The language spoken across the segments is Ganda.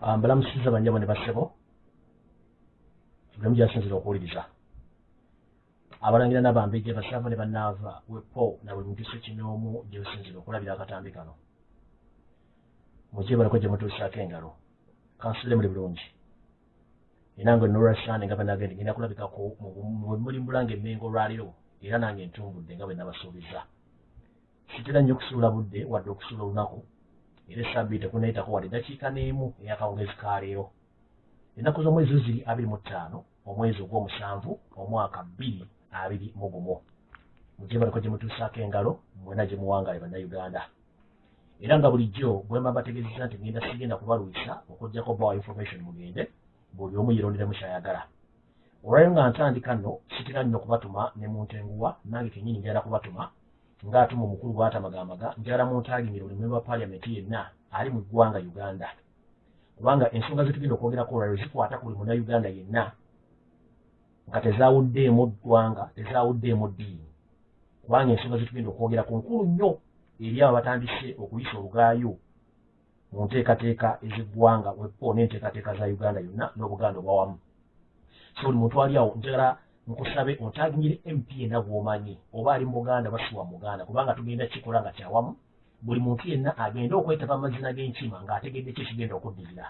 Mbalamusiza banjabo ne bassebo bulamu gyasinzira okuwuliriza. Abalangira n'abambejja basaava ne bannaava wepo na buli muntu sekinoomu gyebusinzira okulabira akatambi kano. Mukyebalako gye mutuusaako engalo kansule muli bulungi. Era nga nolwasande nga banagende ngenda kulabikako muli mbulanga emmengo olwaliro era nange entumbudde nga bwe nabasuubiza. Sitera nnyo okusuula budde wadde okusuula olunaku era esabbiiti tekunayitako wadde eddakiika n'emu ey'akawungezi ka leero ennaku z'omwezi ziri abiri mu ttaano omwezi ogw'omusanvu omwaka bbiri abiri mu gumu mugyebaliko gye mutuusaako engalo mwena gye muwangaale bannayuganda era nga bulijjo bwe mba mbategeezeza nti ngenda sigenda kubalwisa okugjako bawa information mugende buli omu yeronderamu kyayagala olwayo nga ntandika nno sitera nnyo kubatuma ne mu ntenguwa nange kenyini njala kubatuma ng'atuma omukulu bw'atamagamaga njala mu ntaagingire buli memba wa paliamenti yenna ali mu ggwanga uganda. Kubanga ensonga zetugenda okwogerako olwayo zikwata ku buli munnayuganda yenna. Nga tezaawuddeemu ggwanga tezaawuddeemu ddiini. Kubanga ensonga zetugenda okwogera ku nkulu nnyo eri abo batandise okuyisa olugaayo mu nteekateeka ez'eggwanga wepo n'enteekateeka za uganda yonna n'obuganda obwawamu so buli muntu ali awo njagala nkusabe ontagingire mp yenna gw'omanyi oba ali mu buganda basiwa mu buganda kubanga tugenda kikola nga kyawamu buli muntu yenna agende okwetaba amazina g'enkima ng'ategedde ki ekigenda okuddirira.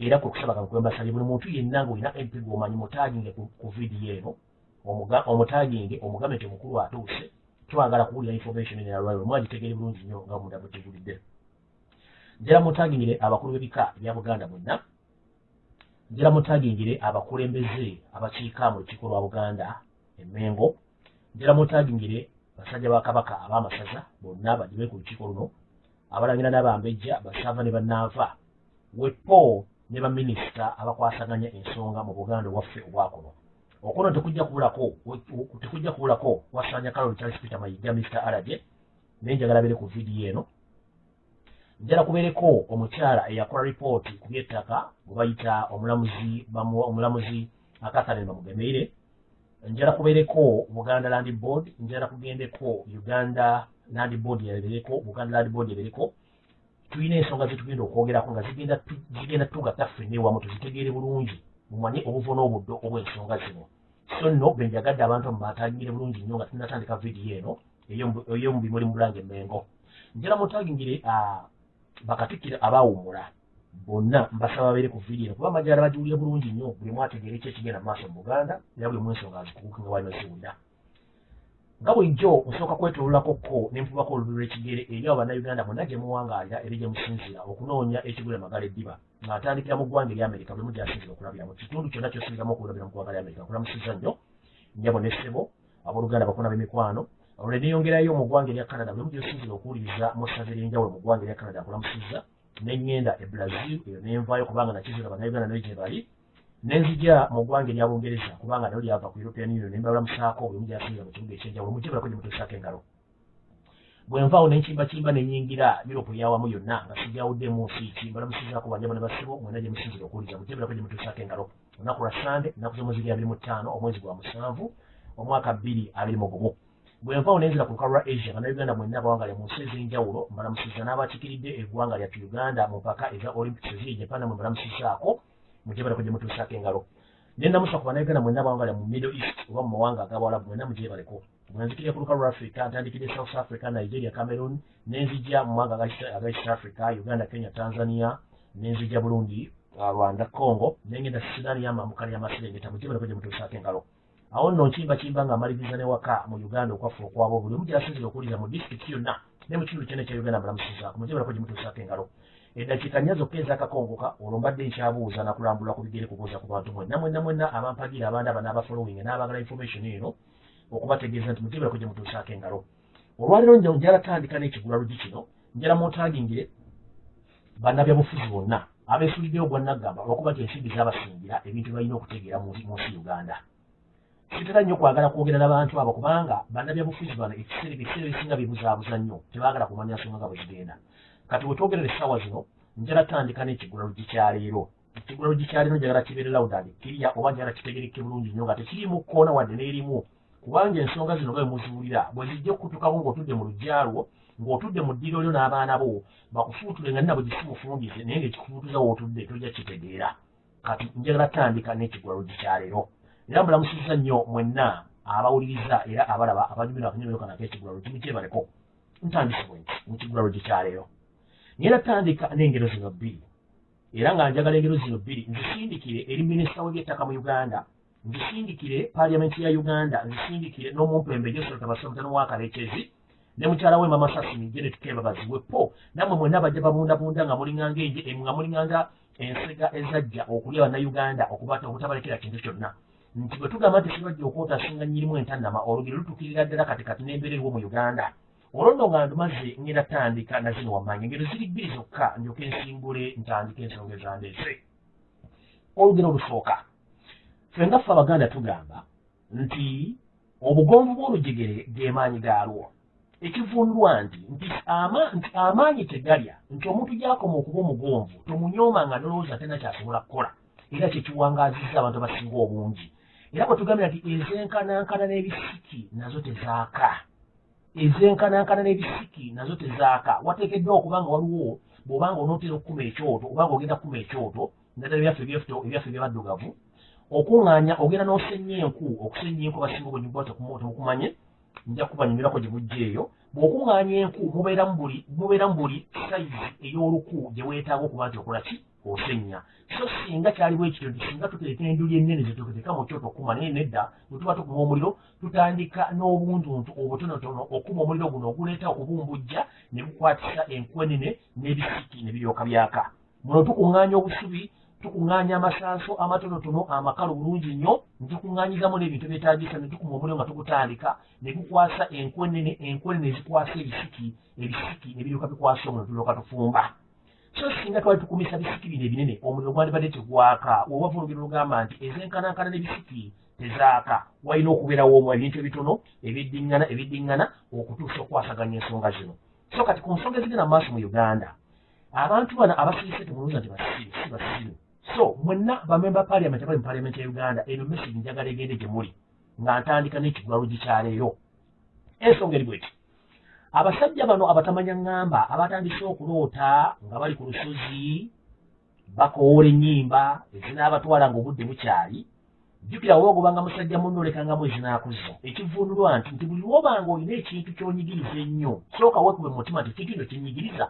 Era kwe kusaba kankwembasabye buli muntu yenna ng'olina mp gw'omanyi mutaginge ku vidiyo eno omutaginge omugambe nti omukulu atuuse twagala kuwulira information eno yalwaliro mwagitegeere bulungi nnyo nga munda bwetegulidde njala mutagingire abakulu b'ebika bya buganda mwenna njala mutagingire abakulembeze abakiika mu lukiiko lwa buganda emmengo njala mutagingire basajja ba kabaka ab'amasaza bonna bagibe ku lukiiko luno abalangira n'abambejja basaava ne bannaava. Wepo ne baminisita abakwasaganya ensonga mu buganda obwaffe obwakuno okuno tekujja kubulako tekujja kubulako wasanya kaloli charles peter mayiga mr arage naye njagala bere ku vidiyo eno njala kubeereko omukyala eyakola ripooti ku byettaka bwe bayita omulamuzi omulamuzi akatharine bamugemeire njala kubeereko buganda land board njala kugendeko uganda land board yabereko buganda land board yabereko tulina ensonga zetugenda okwogerako nga zigenda tu- zigenda tugatta ffenna ewamu tuzitegeere bulungi mumanye obuvo n'obuddo obw'ensonga zino. So nno bwe njagadde abantu mubatagingire bulungi nnyo nga tunatandika vidiyo eno ey'omu- bimuli mu bulanga emmengo. Njala mutagingire bakatikkira abaawummula bonna mbasaba babeere ku vidiyo eno kuba amajala bagiwulire bulungi nnyo. Buli mwategeere ki ekigenda maaso mu buganda era buli mwensonga azikuguke nga bali baziwulira nga bulijjo nsooka kwetololako ko nenfubako olulimi lw'ekigere eri abo bannayuganda bonna gye muwangaalira eri gye musinzira okunoonya ekigula emagala eddiba nga ntandikira mu ggwanga eryamerika buli mu gyasinzira okulabira mu kitundu kyonna kyosubiramu okulabira mu ggwanga lyamerika nkulamusiza nnyo njabo n'essebo abooluganda bakona b'emikwano olwo neyongerayo mu ggwanga erya canada buli mu gyosinzira okuwuliriza mu ssaza ery'enjawulo mu ggwanga erya canada nkulamusizza neŋŋenda e brazil eyo nenvaayo kubanga nakizira bannayuganda nayo gye bali nenzija mu ggwanga erya bungereza kubanga nalo lyava ku european union nembalamusaako buli mugyasinzira mu kibuga ekyenjawulo mugyebalako gye mutuusaako engalo. Bwe nvaawo nenkimbakimba nenyingira europe eyawamu yonna nga sijawuddemu nsi ki mbalamusizaako banjabo ne basibo mwena gye musinzira okuwuliriza mugyebalako gye mutuusaako engalo. Olunaku lwa sande ennaku z'omwezi abiri mu ttaano omwezi gwa musanvu omwaka bbiri abiri mu gumu bwe nvaawo nenzira ku lukalu lwa asia nga nauganda mwenna abawangalya mu nsi ez'enjawulo mbalamusiza n'abakikiridde eggwanga lyattu uganda mu mpaka eza olympics eziri japan mwe mbalamusizaako mugyebaleko gye mutuusaako engalo. Nenamusa ku bannayuganda mwenna abawangalya mu middle east oba mu mawanga ag'abawalabu mwenna mugyebaleko bwenzikirira ku lukalu lwa africa ntandikidde south africa nigeria cameroon nenzija mu mawanga aga East- africa uganda kenya tanzania nenzija burundi rwanda congo nengenda sudan yamamukana yamaserengeta mugyebaleko gye mutuusaako engalo awo nno nkimbakimba nga maliriza ne waka mu uganda okwaffe okwabo buli omu gyerasinzira okuwuliriza mu disitulikiti yonna ne mu kitundu kyonna ekya uganda mbalamusizaako mugyebaleko gye mutuusaako engalo. Eddakiika nnya zokka ezakakongoka olwo mbadde nkyabuuza nakulambula ku bigere kubuuza ku bantu mwenna mwenna mwenna abampagira abandi aba n'abafollowing n'abagala information eno okubategeeza nti mugyebaleko gye mutuusaako engalo. Olwaliro nja njala tandika n'ekigula lugi kino njala mutagingire bannabyabufuzi bonna abeesuliddeyo gwa naggamba olwokuba nti ensimbi zaabasingira ebintu balina okutegeera mu nsi uganda sitera nnyo kwagala kwogera n'abantu abo kubanga bannabyabufuzi bano ekiseera ebiseera ebisinga bibuzaabuza nnyo tebaagala kumanya nsonga nga bwe zigenda. Kati wetwogerera essaawa zino njala tandika n'ekigula lugi kyaleero ekigula lugi kyaleero njagala kibeere lawudani kirya oba njagala kitegereke bulungi nnyo nga tekirimu kkoona wadde n'erimu. Kubanga ensonga zino nga bwe muziwulira bwe zijja okutukamu ng'otudde mu lujjalwo ng'otudde mu ddiiro lyo n'abaana bo bakufuutule nga nina bwe gisimufundize naye ng'ekikufuutuza wootudde tojja kitegeera. Kati njagala tandika n'ekigwalogi kyaleero era mbulamusizza nnyo mwenna abawuliriza era abalaba abanyumira akanyumiro kana ak'ekigwalogi mukyebaleko ntandise bwe nti mu kigwalogi kyaleero naye natandika n'engero zino bbiri. Era nga njagala engero zino bbiri nzisindikire eri minisita w'ebyettaka mu uganda nzisindikire paliamenti ya uganda nzisindikire n'omumpembe josolota basomutano wakalekyezi ne mukyala we mama sasini jene tukebabaziwe po. Nammwe mwenna bajja babundabunda nga mulinganga enje nga mulinganga ensega ezajja okulya bannayuganda okubata obutabalekera kintu kyonna nti bwe tugamba nti sibajja okwotasinga nyirimu entannama olugero lutukirira ddala kati kati n'embeera eriwo mu uganda. Olwo nno nga ndumaze ngenda tandika na zino wammanya engero ziri bbiri zokka ndyoke ensimbule ntandika ensonga ezandeese olugero olusooka ffe nga ffe abaganda tugamba nti obugonvu bw'olujegere ge maanyi gaalwo. Ekivundwa nti nti amaanyi tegalya nti omuntu gyakoma okuba omugonvu tomunyooma nga nolowooza tena kyasobola kukola era kyekiwangaazizza abantu abasinga obungi era bwe tugambira nti ezenkanankana n'ebisiki nazo tezaaka. Ezenkanankana n'ebisiki nazo tezaaka. Wateekeddwa okuba nga waliwo bw'obanga onootera okukuma ekyoto obanga ogenda kukuma ekyoto naddala ebyaffe ebyaffe ebyabaddugavu okuŋŋaanya ogenda n'osenya enku okusenya enku abasinga obwenyuba temukumanye nja kubanyumirako gye mujja eyo bw'okuŋŋaanya enku buli mubeeramu buli sayizi ey'oluku gye weetaaga okuba nti okola ki? Osenya. So singa kyaliwo ekityo nti singa tutereka enduli ennene zetuketeeka mu kyoto okuma naye nedda bwe tuba tukuma omuliro tutandika n'obuntuntu obutonotono okuma omuliro guno oguleeta okubumbujja ne gukwatisa enku enene n'ebisiki ne biryoka byaka. Muno tukuŋŋaanya obusubi tukuŋŋaanya amasanso amatonotono amakalu bulungi nnyo netukuŋŋaanyizamu n'ebintu byetaagisa ne tukuma omuliro nga tugutandika ne gukwasa enkwenene enkwenene ezikwasa ebisiki ebisiki ne biryoka bikwasa omuliro tulyoka tufumba. So singa twali tukumisa bisiki bino ebinene omuliro gwandibadde tegwaka wewava olugero lugamba nti ezenkanankana n'ebisiki tezaaka walina okubeerawo omu ebintu ebitono ebiddiŋŋana ebiddiŋŋana okutuusa okwasaganya ensonga zino. So kati ku nsonga ezigenda mu maaso mu uganda abantu bano abasirise temulowooza nti basiru si basiru so mwenna bamemba paliament abali mu paliament ya uganda eno message njagala egende gye muli nga ntandika n'ekigwalogi kyaleero ensonga eri bweti abasajja bano abatamanya ŋŋamba abatandise okuloota nga bali ku lusozi bakoola ennyimba ezinaabatwala ng'obudde bukyali jjukira woba ogobanga musajja munnolekanga ezinaakuza ekivundulwa nti nti buli lwobanga olina ekintu ky'onyigiriza ennyo sooka weekube mu mutima nti ekintu kino kinyigiriza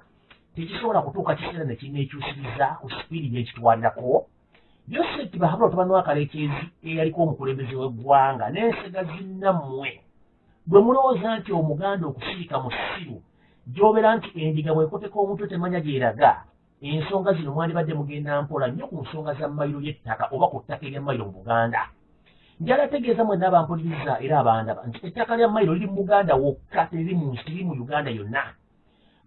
tekisobola kutuuka kiseera ne kineekyusiriza ku sipiidi gyekitwalirako yoseti bahabula otabani wakaleekezi eyaliko omukulembeze w'eggwanga n'ensega zinnammwe. Bwe mulowooza nti omuganda okusiika mu ssiru gy'obeera nti endiga bw'ekoteka omuntu temanya gy'eraga ensonga zino mwandibadde mugenda mpola nnyo ku nsonga za mayiro y'ettaka oba ku ttaka erya mayiro mu buganda. Njala tegeeza mwenna abampuliriza era abandaba nti ettaka lya mayiro liri mu buganda wokka teriri mu nsi liri mu uganda yonna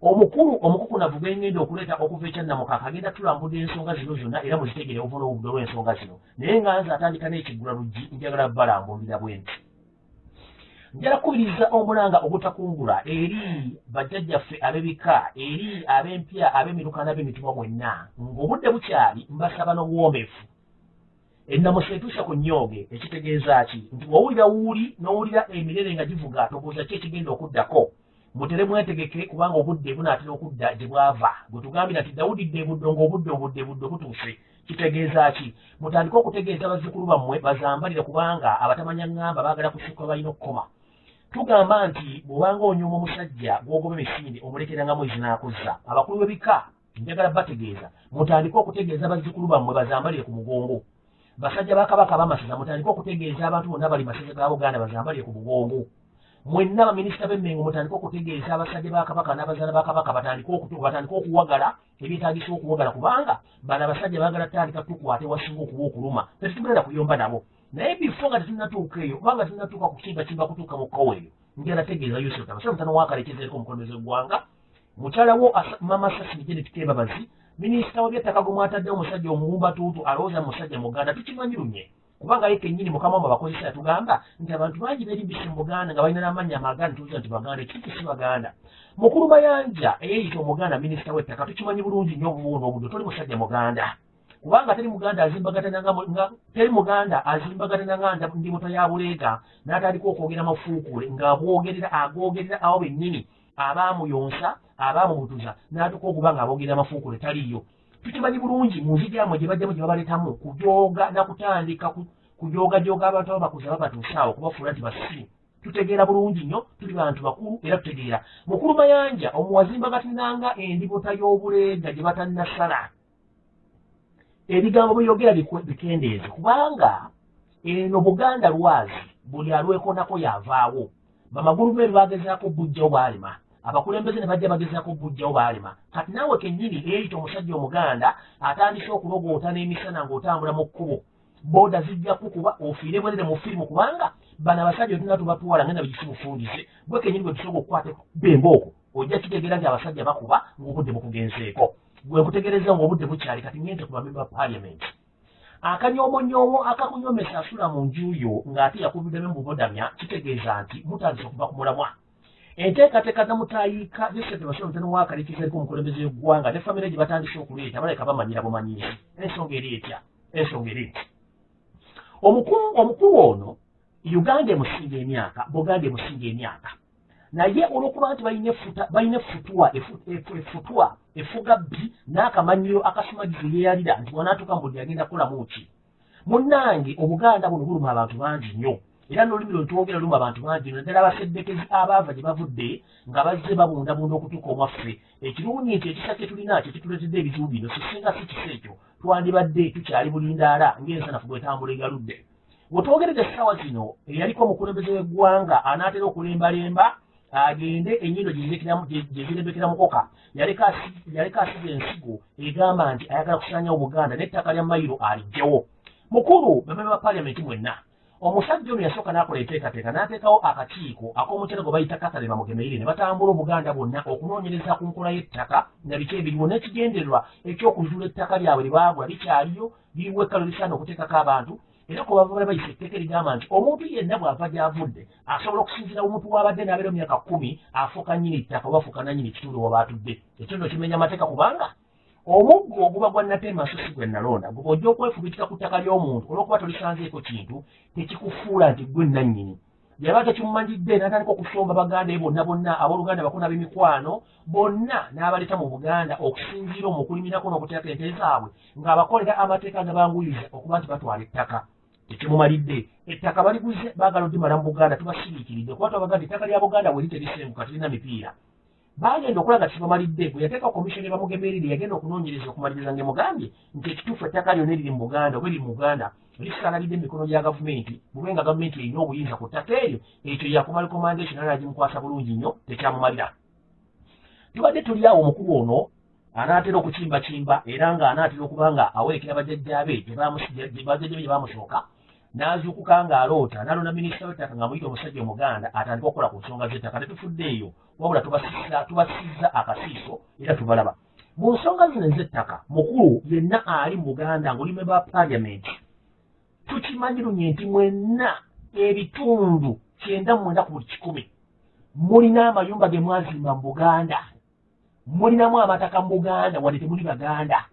omukulu omukukunavu gwengenda okuleeta okuva ekyannamukaka agenda tulambudde ensonga zino zonna era muzitegere ovu n'obudde olw'ensonga zino. Naye nga nze atandika n'ekiggula luggi njagala balambulira bwe nti njala kubiriza omulanga ogutakungula eri bajjajjaffe ab'ebika eri ab'empya ab'emirukana b'emitumwa mwenna ng'obudde bukyali mbasaba n'obuwomeefu ennamusa etuusa ku nnyooge ekitegeeza ki? Nti wawulira wuuli n'owulira emirere nga givuga tobuuza ki ekigenda okuddako mutere mwetegeke kubanga obudde bunaatera okudda gye bwava. Bwe tugambira nti dawudi dde buddo ng'obudde obudde budde butuuse kitegeeza ki? Mutandike okutegeeza bazzukulu bammwe bazambalire kubanga abatamanya ŋŋamba baagala kusukka balina okukoma. Tugamba nti bw'obanga onyuma omusajja gw'ogoba emisinde omulekerangamu ezinaakuza abakulu b'ebika njagala bategeeza. Mutandike okutegeeza bazzukulu bammwe bazambalire ku mugongo. Basajja bakabaka bamasaza mutandike okutegeeza abantu bonna bali masaza ga buganda bazambalire ku mugongo mwenna baminisita b'emmengo mutandike okutegeeza abasajja bakabaka n'abazaala bakabaka batandike okuwagala ebyetagisa okuwagala kubanga bano abasajja baagala tandika tukwate wasinga okuba okuluma tetugenda kuyomba nabo. Naye bifo nga tetunatuuka eyo kubanga tetunatuuka kukimbakimba kutuuka mu kkowa eyo njala tegeeza yosef abasajja mutano wakalekezereko omukulembeze w'eggwanga mukyalawo mama sasini genet kebabazi minisita w'ebyettaka gwe mwataddewo omusajja omuwumbatuutu alowooza musajja muganda tukimanyi lunye kubanga ye kennyini mukama wamu abakozesa yatugamba nti abantu bangi beerimbise mu buganda nga balina n'amannya amaganda tuuza nti baganda ekintu si baganda mukulu mayanja eyeeyita omuganda minisita w'ettaka tukimanyi bulungi nnyo obuwuuna obudde toli musajja muganda. Kubanga teri muganda azimbagatana teri muganda azimbagatana nga ndi muto ya buleega n'atandika okwogera mafuukule ng'abwogerera agwogerera awo bennyini abaamuyonsa abaamubutuza n'atuka okuba nga aboogera amafuukule taliyo tukimanyi bulungi mu nsi gyamwe gye bajjamu gye babaleetamu kujooga nakutandika kujoogajooga abantu ababakuza babatuusaawo kubafuula nti basimu tutegeera bulungi nnyo tuli bantu bakulu era tutegeera. Mukulu mayanja omuwazimba gatinanga endibota y'obuleega gye batannasala. Ebigambo byogera bikendeeze kubanga eno buganda lwazi buli alwekonako yavaawo. Bamagulumeeru bagezaako bujjawo baalema abakulembeze ne bajja bagezaako bujjawo baalema. Kati naawe kennyini eyita omusajja omuganda atandise okulogoota n'emisana ng'otambula mu kkubo. Booda zijja kukuba ofiire bwerere mu firimu kubanga bano abasajja otuna tubatwala ngenda bigisi bufundise bwe kenyini bwe tusobola okukwata bembaoko ojja kitegeera nti abasajja bakuba ng'obudde bukugenzeeko. Gwe nkutegereza ng'obudde bukyali kati ngente ku bamemba ba paliamenti akanyoomonyoomo akakunyomesa asula mu njuyo ng'ate yakubiddemu mubodamya kitegeeza nti mutandise okuva ku mulamwa enteekateeka namutayiika joseph basolo mutano waakalikizaeko omukulembeze w'eggwanga ne famire gye batandise okuleeta baleka bamanyira bumanyizi ensonga eri etya? Ensonga eri eti omukulu ono uganda emusinga emyaka buganda emusinga emyaka. Naye olwokuba nti balina efutwa efutwa efuga bbi n'akamanyiro akasumagizi yeyalira nti wanaatuka mbudde agenda kukolamu ki? Munnange obuganda buno buluma abantu bangi nnyo era n'olulimi lwe ntwogera luluma abantu bangi naddala abaseddekezi abaava gye bavudde nga bazze babundabunda okutuuka omwaffe. Ekirungi nti ekisa kye tulina kye kituleetedde ebizibu bino sisinga si kisa ekyo. Twandibadde tukyali bulindaala ng'ensanafu bwetambula egaludde. Wetwogeredde essaawa zino eyaliko omukulembeze w'eggwanga anaatera okulembalemba agende ennyindo gyezirembekera mukoka yaleka asiga ensigo egamba nti ayagala kusanyawo buganda n'ettaka lya mayiro alijjawo mukulu bameme ba paliamenti mwenna omusajja ono yasooka n'akola enteekateeka n'ateekawo akakiiko ak'omukyala gwe bayita katale bamugemeire ne batambula obuganda bwonna okunoonyereza ku nkola y'ettaka nga biki ebiriwo n'ekigendererwa ekyokuzuula ettaka lyabwe lye baagula likyaliyo liriwo ekkalo lisaana okuteekako abantu. Era ku bava bali bayisa etteeka erigamba nti omuntu yenna bw'ava gy'avudde asobola okusinziira omuntu w'abadde n'abeera emyaka kkumi afuuka nnyini ttaka oba afuuka nannyini ekitundu oba baatudde ekyo nno kimenya amateeka kubanga omuggo oguba gwa natema so si gwe nalonda gwe ojja okwefubitika ku ttaka ly'omuntu olw'okuba tolisanzeeko kintu tekikufuula nti gwe nannyini. Yaba tekimumanyidde n'atandika okusomba baganda bonna bonna abooluganda bakuna b'emikwano bonna n'abaleeta mu buganda okusinziira omukulimirako n'okuteeka ente zaabwe ng'abakolera amateeka agabanguyiza okuba nti batwala ettaka. Tekimumalidde. Ettaka baliguze baagala oddimala mu buganda tubasiriikiridde kuba twabaganda ettaka lya buganda bwe literisenguka tulina mipiira bagenda okulaga kibamalidde bwe yateeka komisioni bamugemerire yagenda okunoonyereza okumaliriza ngaemugambye nti ekituufu ettaka lyonna eriri mu buganda oba eriri mu buganda lisaanalidde emikono gya gavumenti bube nga gavumenti erina obuyinza ku ttaka eryo ekyo yakumala recommandation ala gimukwasa bulungi nnyo tekyamumalira. Tubadde tuli awo omukulu ono anaatera okukimbakimba era ng'anaatera okuba nga awerekera bajjajjaabe bajjajjabe gye bamusooka n'azuukuka ng'aloota n'alonda minisita w'ettaka nga muyita omusajja omuganda atandika okukola ku nsonga z'ettaka tetufudde eyo wabula tubasizza akasiiso era tubalaba. Mu nsonga zino ez'ettaka mukulu yenna ali mu buganda ng'olime ba paliamenti tukimanyi lunye nti mwenna ebitundu kyenda mwenda ku buli kikumi mulina amayumba ge mwazimba mu buganda mulinamu amataka mu buganda wadde temuli baganda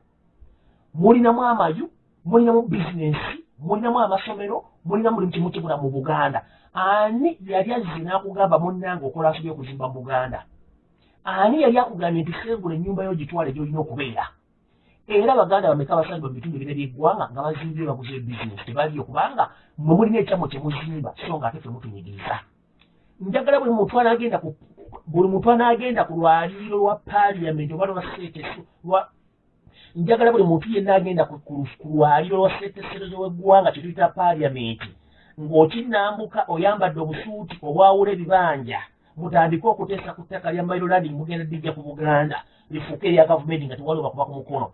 mulinamu amayu mulinamu bizinensi mulinamu amasomero mulinamu buli kimu kibula mu buganda. Ani yali azze n'akugamba munnange okola asobye okuzimba buganda? Ani yali akugambye nti sengula ennyumba yo gitwale gyolina okubeera? Era baganda bameka abasajja mu bitundu ebira by'eggwanga nga bazimbye baguze bizinesi tebaliyo kubanga mwe mulina ekyamo kye muzimba so nga ate fe mutunyigiriza njagala buli muntu anaagenda ku buli muntu anaagenda ku lwaliiro lwa paliamenti oba lwa seeteso njagala buli muntu yenna agenda ku lwaliiro lwa seeteserezo w'eggwanga kye tuyita paliamenti ng'okinambuka oyambadde obusuuti obwawula ebibanja mutandike okuteesa ku ttaka lya mailolandi mugenda ddijja ku buganda lifuuke erya gavumenti nga tewali bakuba ku mukono.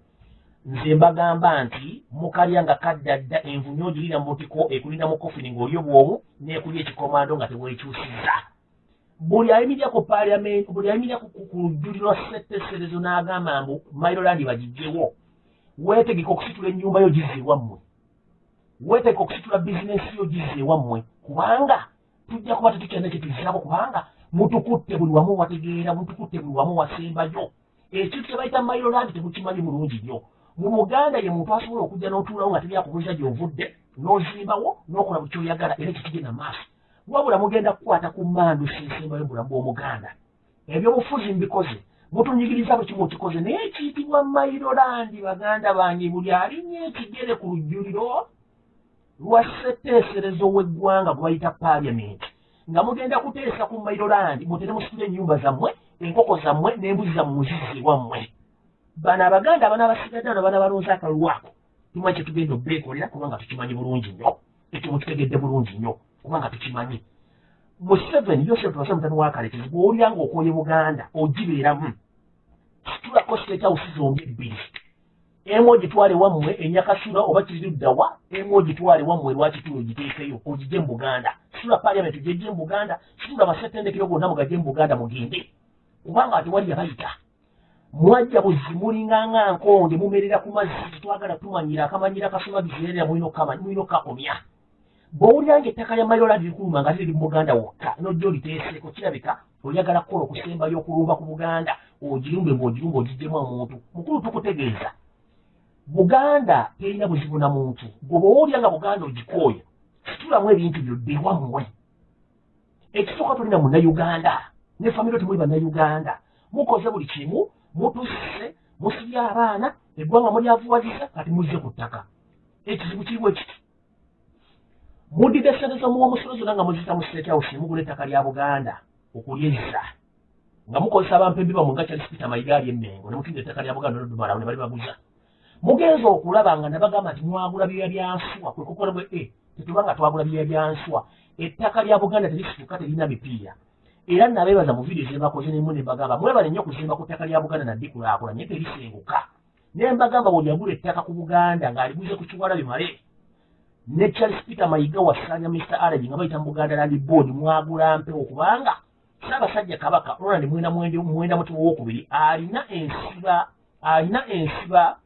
Nze mbagamba nti mukalya nga kadda dda envunyo ogirira mu butiko ekulinda mu kofini ng'oli obwomu n'ekulya ekikomando nga tebwekyusiza buli ayimirira ku paliamenti buli ayimirira ku lujjuli lwa setteserezo n'agamba mbu mailolandi bagijjewo weetegeka okusitula ennyumba yo gizze ewammwe weetegeka okusitula bizinensi yo gizze ewammwe kubanga tujja kuba tetukyalina kyetuzirako kubanga mutukutte buli wamu wategeera mutukutte buli wamu wasembayo ekintu kye bayita mailolandi temukimanyi mulungi nnyo. Mu buganda ye muntu asobola okujja n'otuulawo nga teryakubuuza gy'ovudde n'ozimbawo n'okola buli kyoyagala era ekikigenda maaso wabula mugenda kukwata ku mmandu sensembayo bulamu bw'omuganda. Ebyobufuzi mbikoze mutunyigiriza bwe kimu kikoze naye ekiyitibwa mairolandi baganda bange buli alinya ekigere ku lujjuliro lwa ssetteeserezo w'eggwanga gwe bayita paliamenti nga mugenda kuteesa ku mairolandi mutere musitula ennyumba zammwe enkoko zammwe n'embuzi zammwe muzizi wammwe. Bano abaganda abana abasigadde ano bana balonze akalwako tumanyi kyetugenda obeekolera kubanga tukimanyi bulungi nnyo ekimu kitegedde bulungi nnyo kubanga tukimanyi museveni yosefu tubase mutani wakaletezi bw'olyanga okwoye buganda ogibeeramu situlako sitehawusi zombi ebbiri emu ogitwale wammwe enyakasula oba kiriruddawa emu ogitwale wammwe lwakitulo ogiteekeyo ogije mu buganda. Situla paliamenti gyejje mu buganda situla amasetendekero gonna mugajje mu buganda mugende. Kubanga tewali yabayita. Mwajja buzi mulinganga nkonde mumerera ku mazzi tetwagala tumanyira akamanyira kasumagizerera mulina okkakomya bw'olyanga ettaka lya mayola lirikuluma nga liri mu buganda wokka. Nojja oliteeseeko kirabika oyagala kukola okusembayo okulumba ku buganda ogirumbe ng'ogirumba ogiggemu omuntu. Mukulu tukutegeeza. Buganda terina buzibu na muntu. Gwe bw'olyanga buganda ogikooya situlamu ebintu byoddewammwe ekisooka tulina munnayuganda ne famiro temuli bannayuganda. Mukoze buli kimu mutusse musibye abaana eggwanga mulyavuwaziza kati muzze ku ttaka. Ekizibu kirimu ekiti muddide sente zomuwa omusolo zonna nga muzita mu state house mugula ettaka lya buganda okulyezza nga mukozesa abampembi bamwe nga kyali sipita mayiga ali emmengo ne mutunda ettaka lya buganda nodumalawo ne bali baguza. Mugenza okulaba nga ne bagamba nti mwagula byeya byanswa kwe kukola bwe e tetuba nga twagula byeya byanswa ettaka lya buganda terisituka terina mipiira. Era nabeebaza mu vidiyo zebakoze nemu ne mbagamba mwebale nnyo okuzimba ku ttaka lya buganda naddikulaakulanye terisenguka. Ne mbagamba buli yagula ettaka ku buganda ng'aliguze ku kiwala bimale ne charles peter mayiga wasanya mr aragi nga bayita buganda land board mwagula mpewo kubanga ssaabasajja kabaka roland mwenda mwenda muti wowokubiri alina ensiba alina ensiba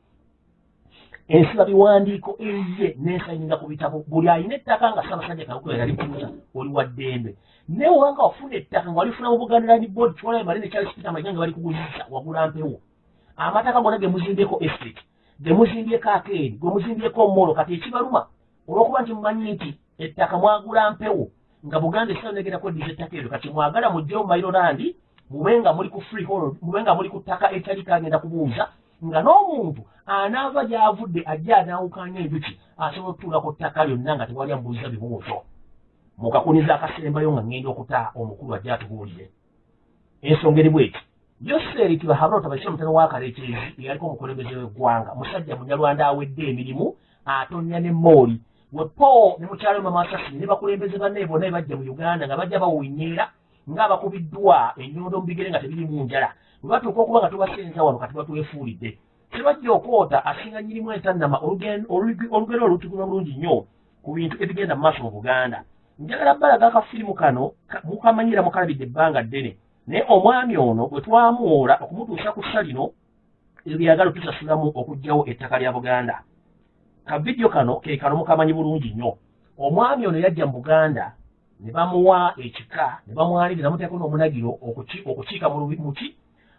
ensiba biwandiiko eyiye n'ensayininga ku bitabo. Buli alina ettaka nga ssaabasajja kabaka yali kuuza oli wa ddembe. Naye wanga wafuna ettaka nga walifuna mu buganda land board kiwalayo male ne charles peter mayiga nga bali kugulisa wagula mpewo amataka gonna ge muzimbyeko estate ge muzimbyeko akeeri gwe muzimbyeko omolo kati ekibaluma olwokuba nti mumanyi nti ettaka mwagula mpewo nga buganda esanegerako eddiza ettaka eryo kati mwagala mugjeyo mairolandi mube nga muli ku freehold mube nga muli ku ttaka etali kagenda kubuuza nga n'omuntu anaava gy'avudde ajja anaawukanya enjuki asobola okutuula ku ttaka lyonna nga tewali amubuuza bibuuzo. Mukakuniza akasembayo nga ngenda okuta omukulu ajja atubuulire. Ensonga eri bweti. Yoseri kibahabula tabaisira mutano wakalekyezi eyaliko omukulembeze w'eggwanga musajja munyalwanda awedde emirimu atonya ne mooli wepo ne mukyalo mamasasi ne bakulembeze banne bonna ebajja mu uganda nga bajja bawunyera ng'abakubiddwa ennyondo mu bigere nga tebirimu njala. Bwe batuuka okuba nga tubasenza wano kati batwefuulidde tebajja okwota asinga nyirimu entannama olugero olutukuna bulungi nnyo ku bintu ebigenda mu maaso mu buganda. Njagala bbalaga akafirimu kano mukamanyira mukalabidde ebbanga ddene. Naye omwami ono bwe twamuwola okumutuusa ku ssa lino ebyagala otusasulamu okuggyawo ettaka lya buganda kavidiyo kano ke kano mukamanyi bulungi nnyo. Omwami ono yajja mu buganda ne bamuwa ekika ne bamwalirira muteeko n'omunagiro okukiika muki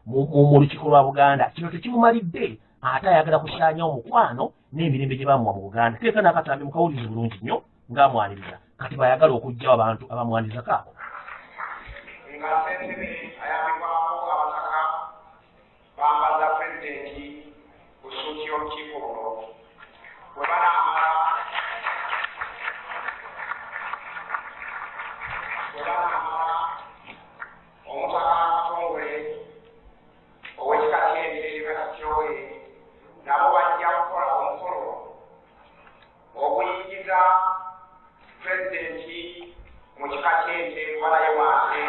mu lukiiko lwa buganda. Kino tekimumalidde ate ayagala kusaanya omukwano n'emirembe gye bamuwa mu buganda. Teeka n'akatambi mukawulizi bulungi nnyo ng'amwaniriza kati bayagala okuggyawo abantu abamwaniriza kaako ayambibwako abataka bambaza pulezidenti busuuti y'olukiiko luno bwe banaamala bwe banaamala omutaka katongole ow'ekika ky'enderebe katyowe nabo bajja kukola omukolo oguyingiza pulezidenti mu kika ky'ente balayo wansi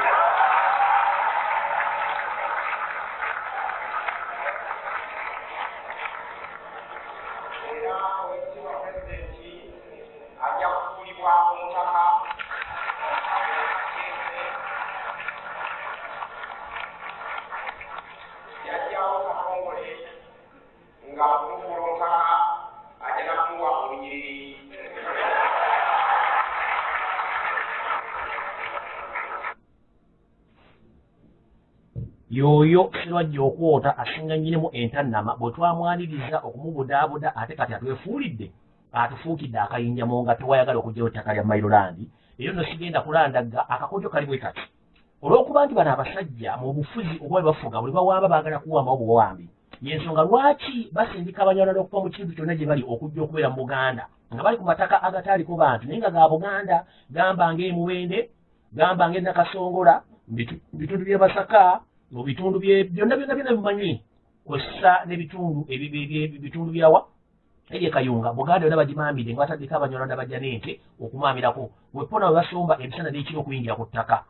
y'oyo sirwajja okwota asinga nnyinimu entannama bwe twamwaniriza okumubudaabuda ate kati atwefuulidde atufuukidde akayinja mu nga tewayagala okugyawo ettaka lya mairolandi eyo nno sigenda kulandagga akakodyo kali bwe kati. Olw'okuba nti bano abasajja mu bufuzi obwa bwe bafuga buli bawamba baagala kuwambawo buwawambi yensonga lwaki basindika abanyalwanda okuva mu kintu kyonna gye bali okujja okubeera mu buganda? Nga bali ku mataka agataaliko bantu naye nga ga buganda gamba ng'emuwende gamba ng'enakasongola bitundu by'e masaka mu bitundu byonna byonna byonna bimanyi kwessa n'ebitundu ebi- ebi- ebi- bitundu byawa ebye kayunga buganda yonna bagimambidde nga bataddeko abanyalwanda bajja n'ente okumamirako. Wepona we basomba emisana n'ekiro okuyingira ku ttaka.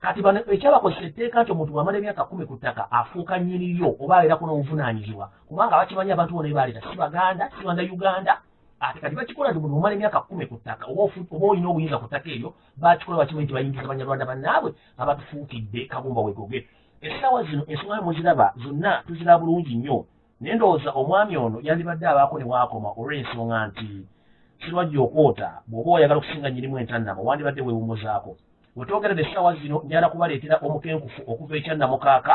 Kati bano ekyabakozesa etteeka nti omuntu bwamala emyaka kumi ku ttaka afuuka nnyiniryo oba abeerako n'obuvunaanyizibwa. Kubanga bakimanyi abantu bona ebaleeta si baganda si banda uganda. Ate kati bakikola nti omuntu bwamala emyaka kumi ku ttaka oba olina obuyinza ku ttaka eryo bakikola bakimanyi nti bayingiza abanyarwanda bannaabwe abatufuukidde kagumba wegoge essaawa zino ensonga muziraba zonna tuzira bulungi nnyo. Naye ndowooza omwami ono yandibadde abaako ne waakoma olw'ensonga nti sirwajja okwota bw'oba oyagala okusinga nnyirimu entannama wandibadde weewumuzaako wetwogeredde essaawa zino njala kubaleetera omukenkufu okuva ekyannamukaaka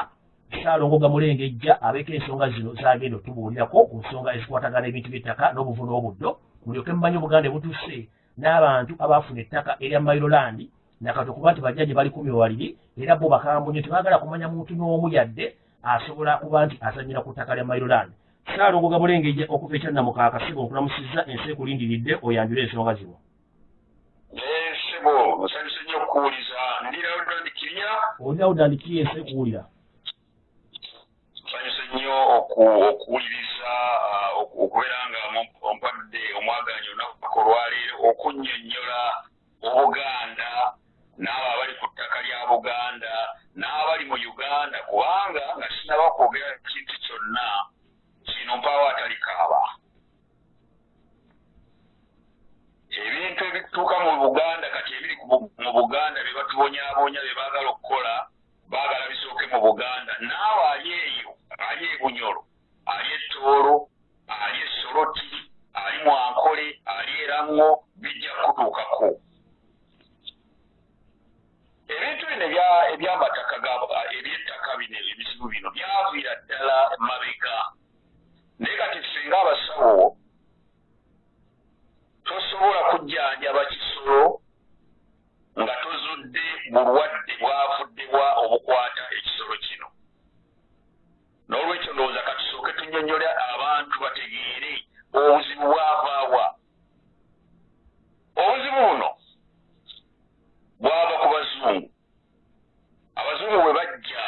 saalongo gamulengejja abeeko ensonga zino zagenda otubuulirako ku nsonga ezikwatagana ebintu by'ettaka n'obuvu n'obuddo mulyoke mumanyi obuganda ebutuse n'abantu abaafuna ettaka erya mailolandi nakati okuba nti bajja gye bali kumi wewaliri era bo bakambunye tebaagala kumanya muntu n'omu yadde asobola kuba nti azanyira ku ttaka lya mailolandi saalongo gamulengejja okuva ekyannamukaaka siba okulamusizza ensi ekulindiridde oyanjule ensonga zino. Naye ssebo nsanyuse nnyo okuwuliza ndirawo ddandikirya olinawo ddandikiyo ensi ekuwulira nsanyuse nnyo oku- okuwuliriza oku- okubeera nga ompadde omwaganyi olunaku olwaleero okunnyonnyola obuganda n'abo abali ku ttaka lya buganda n'abali mu uganda kubanga nga sinaba kwogera kintu kyonna kino mpaawo atali kaaba. Ebintu ebituuka mu buganda kati ebiri mu buganda bye batubonyaabonya bye baagala okukola baagala bisooke mu buganda naawe ali eyo ali e bunyolo ali ettoolo ali esoloti ali mwankole ali erango bijja kutuukako ebintu bino ebya- ebyamataka ebyettaka bino ebizibu bino byaviira ddala mabega naye kati singa abasawo tosobola kujjanjaba kisolo nga tozudde bulwadde bwavuddebwa obukwata ekisolo kino. N'olwekyo ndowooza katusooke tunnyonnyola abantu bategeere obuzibu bwavaawa obuzibu buno bwava abazungu bwe bajja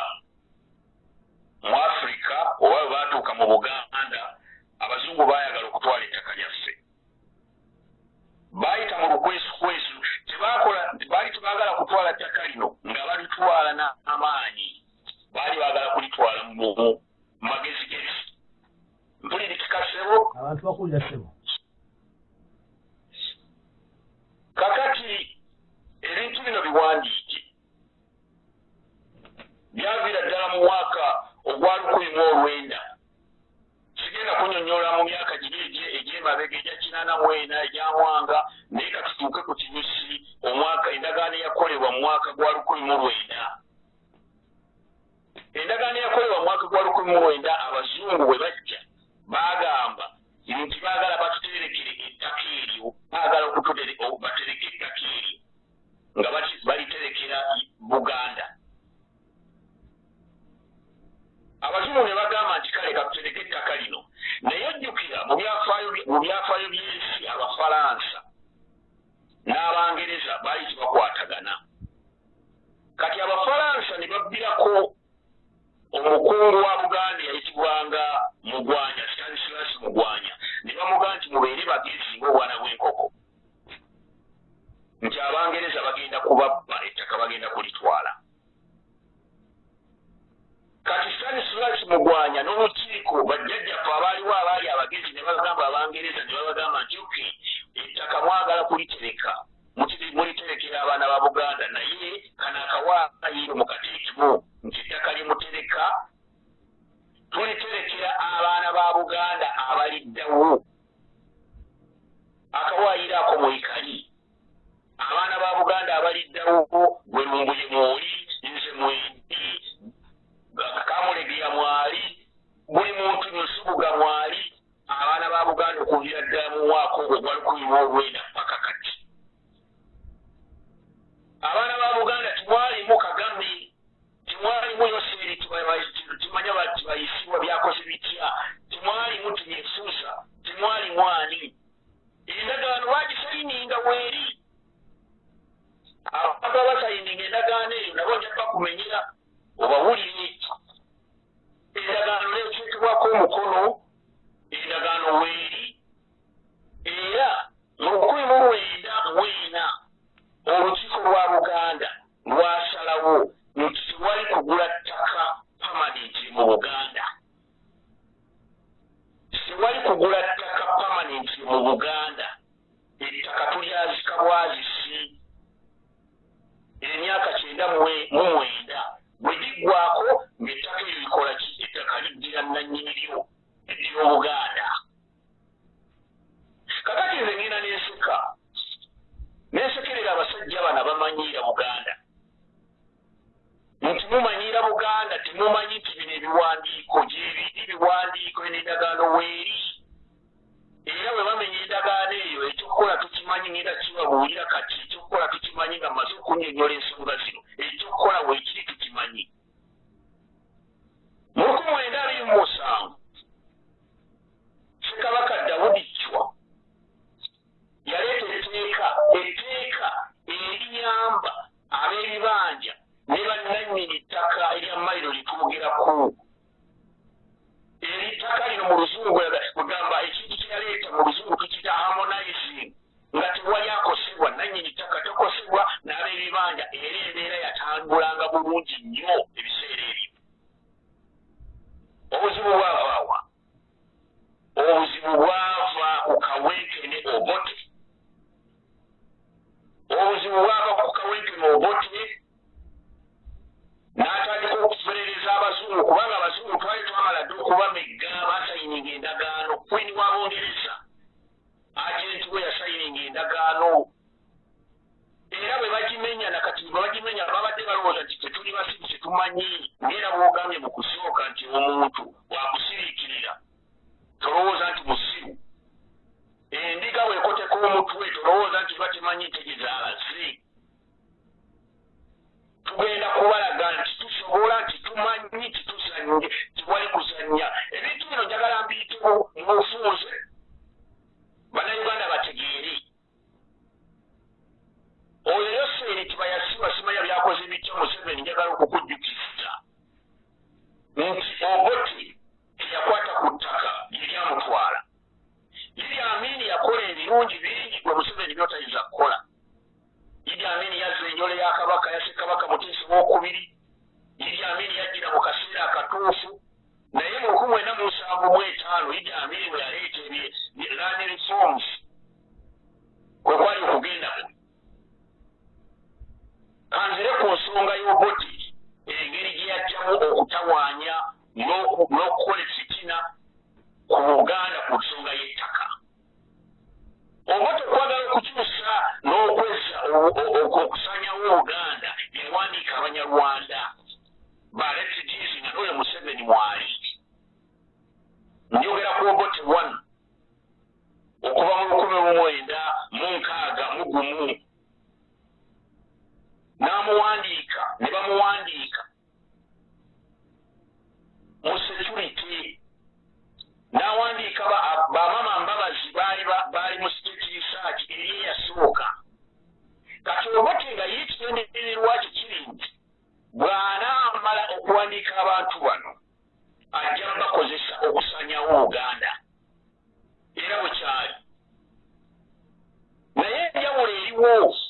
mu afirika oba bwe baatuuka mu buganda abazungu baayagala okutwala ettaka lyaffe. Baayita mu lukwesukwesu tebakola baali tebaagala kutwala ttaka lino nga balitwala n'amaanyi baali baagala kulitwala mu magezigezi mpulirikikasebo abantu bakulira ssebo kakati ebintu bino biwandiike byaviira ddala mu mwaka ogwa lukumi mu olwenda sigenda kunyonyola mu myaka giri egy'emabega egya kinaana mu ena egyamwanga naye katutuuke ku kinyusi omwaka endagaano eyakolebwa mu mwaka gwa lukumi mu lwenda endagaano eyakolebwa mu mwaka gwa lukumi mu lwenda abazungu bwe bajja baagamba nti baagala batuterekere ettaka eryo baagala batereke ettaka eryo nga baki- baliterekera buganda abazungu ne bagamba nti kale katutereke ettaka lino. Naye ojjukira mu byafaayo by'ensi abafalansa n'abangereza baali tebakwatagana. Kati abafalansa ne babbirako omukungu wa buganda yayitibwanga mugwanya stanislas mugwanya. Ne bamugaa nti mubeere bagezi ngaobwana bw'enkoko. Nti abangereza bagenda kubabba ettaka bagenda kulitwala kati stanislas mugwanya n'olukiiko bajjajjaffe abaaliwo abaali abagezi ne bagamba abangereza ne babagamba nti oke ettaka mwagala kulitereka. Muliterekera abaana ba buganda naye kano akawaayiro mukateekemu nti ettaka limutereka tuliterekera abaana ba buganda abaliddawo. Akawaayiro ako mwekali abaana ba buganda abaliddawo gwe lumbuye mwoli nze mwendi kamulegeya mwali buli muntu nsubuga mwali abaana ba buganda okubira ddala muwaako gwe gwalukumirwa olwenda paka kati. Abaana ba buganda temwalimu kagame temwalimu yoseri timanya tibayisibwa byakoze bitya? Temwalimu tinyefuusa temwalimu ani? Endagaano bagisayininga weeri abantu abasayininga endagaano eyo nabo njaba kumenyera obawulire. Endagaano nekyukibwako omukono endagaano weeri era mu lukumi mu lwenda weena olukiiko lwa buganda lwasalawo nti tewali kugula ttaka pamanenti mu buganda. Tewali kugula ttaka pamanenti mu buganda. Ettaka tulyazika bwazisi. Emyaka kyenda mu mwenda. liggwako ng'ettaka eryo likola ki? Ettaka liddira nannyiniryo eddira obuganda kakati nze ngenda n'enseka n'ensekerera abasajja bano abamanyiira buganda. Nti mumanyira buganda temumanyi nti bino ebiwandiiko gyebiri ebiwandiiko n'endagaano weeri. Era bwe bamenya endagaano eyo ekyokukola tukimanyi ngenda kibabuulira kati ekyokukola tukimanyi nga mmaze okunyonyola ensonga zino ekyokukola rules.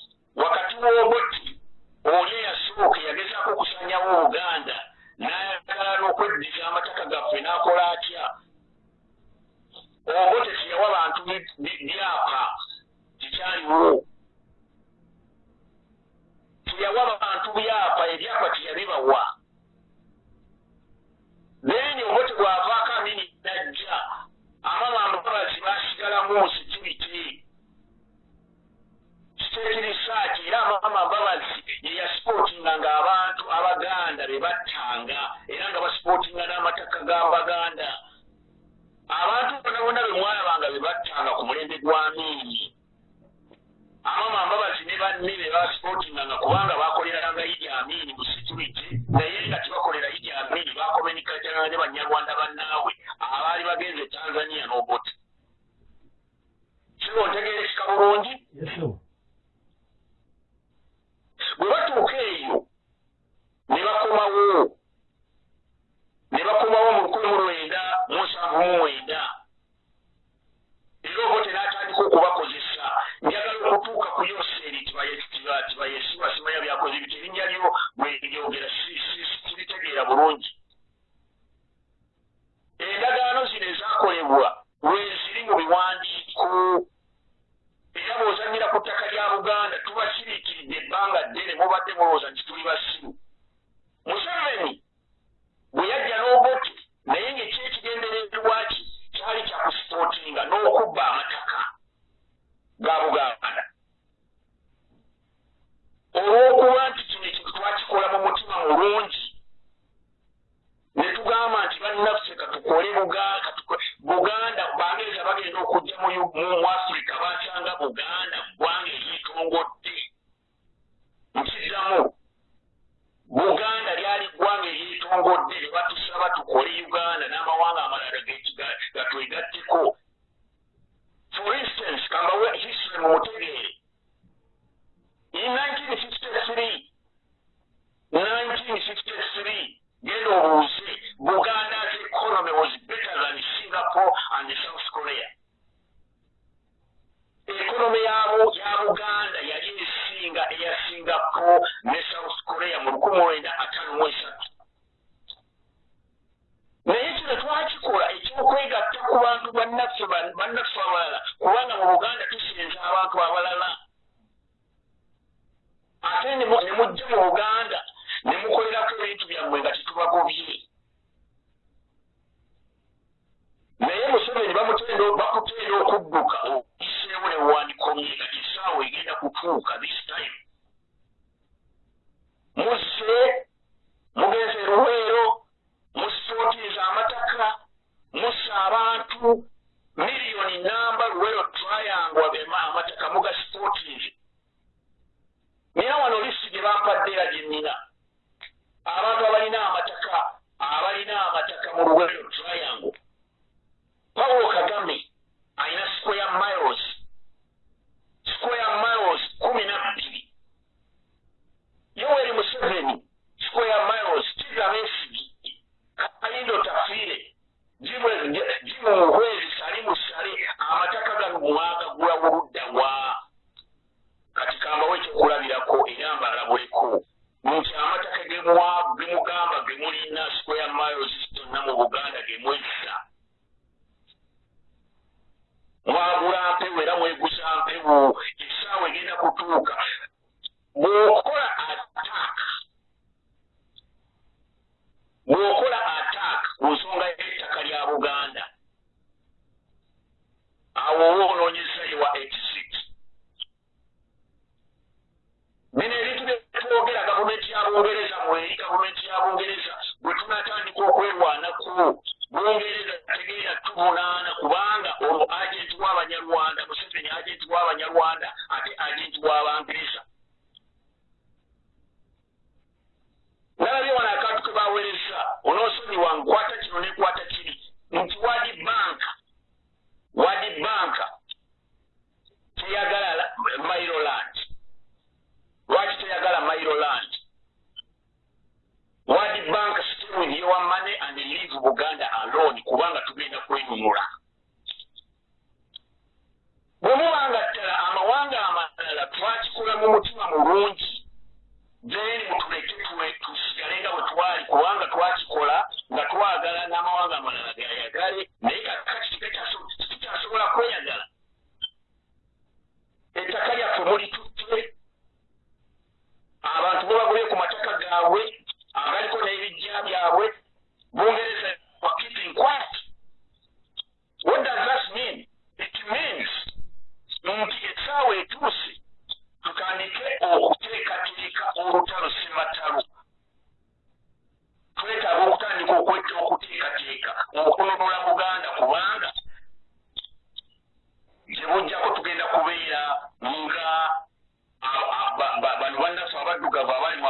Não, cara, isso. Bano bannaffe abaddugavu abali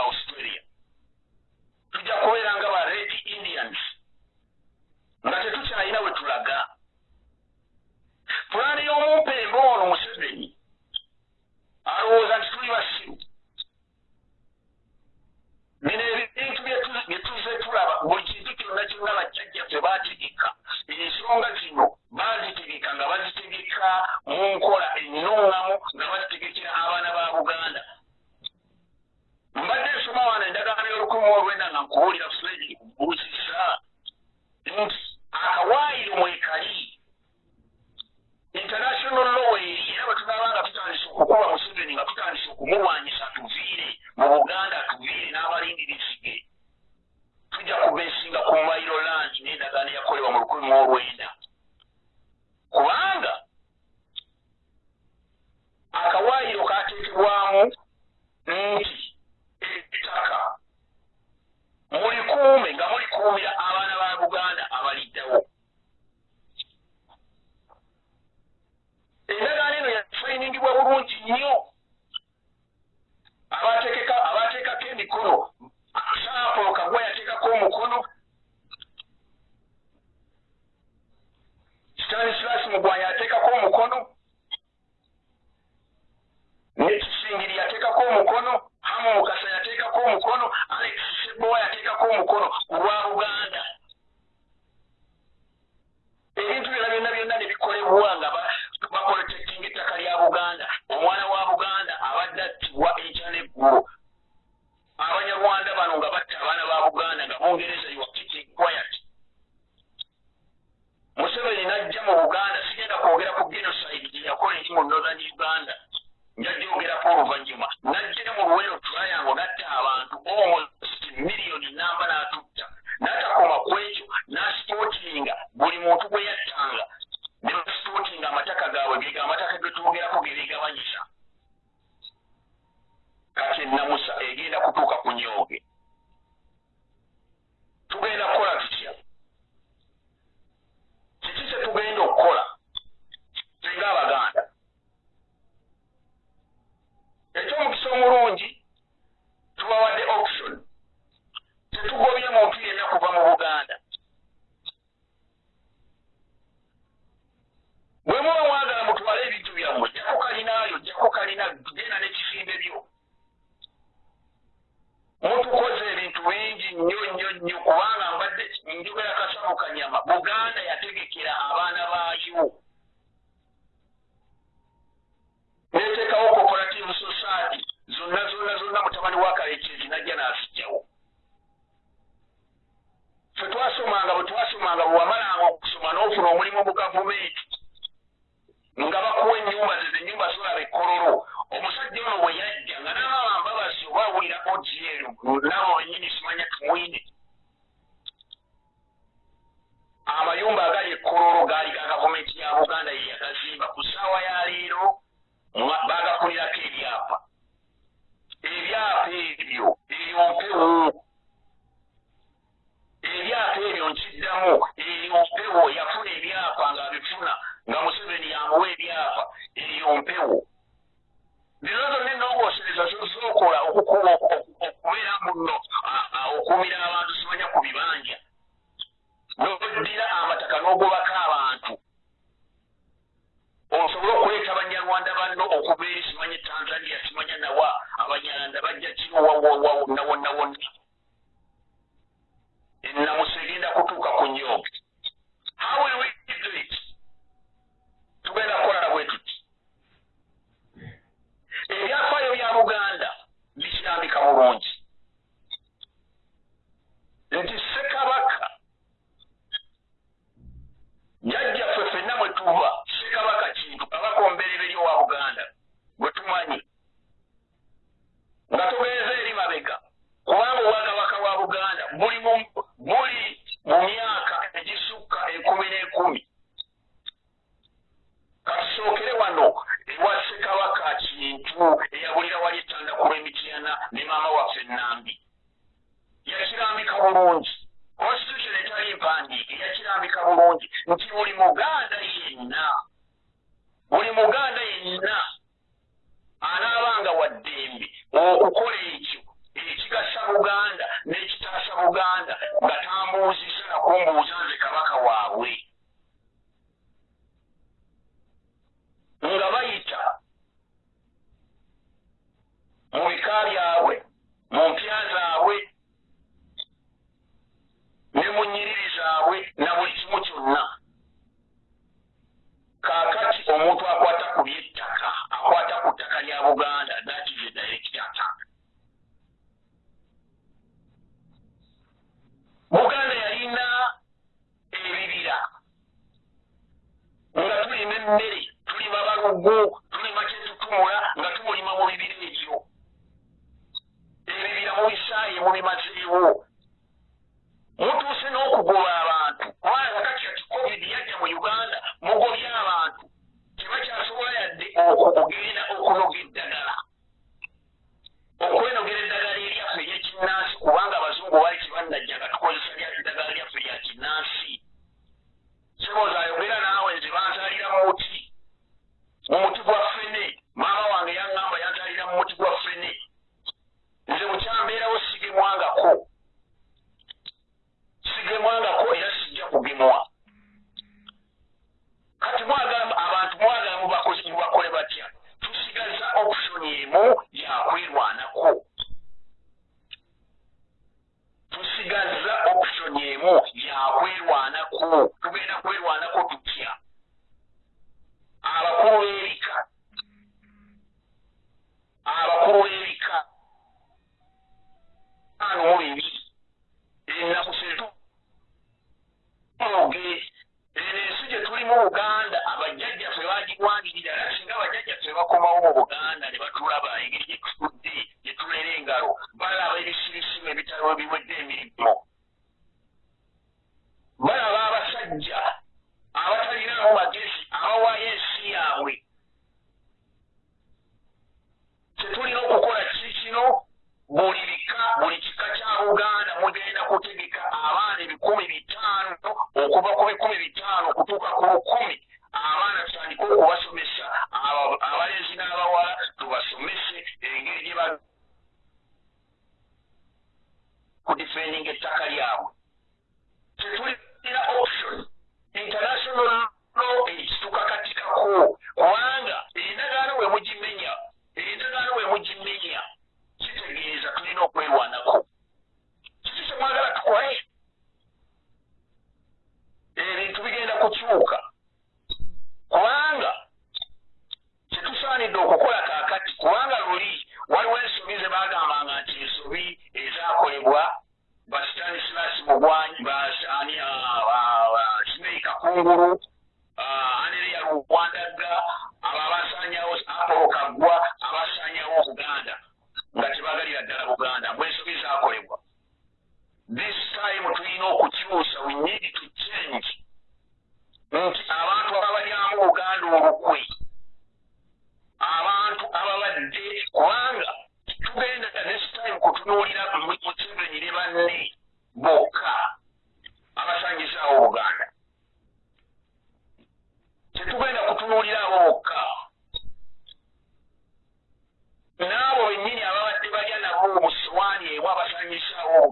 emu abasangizaawo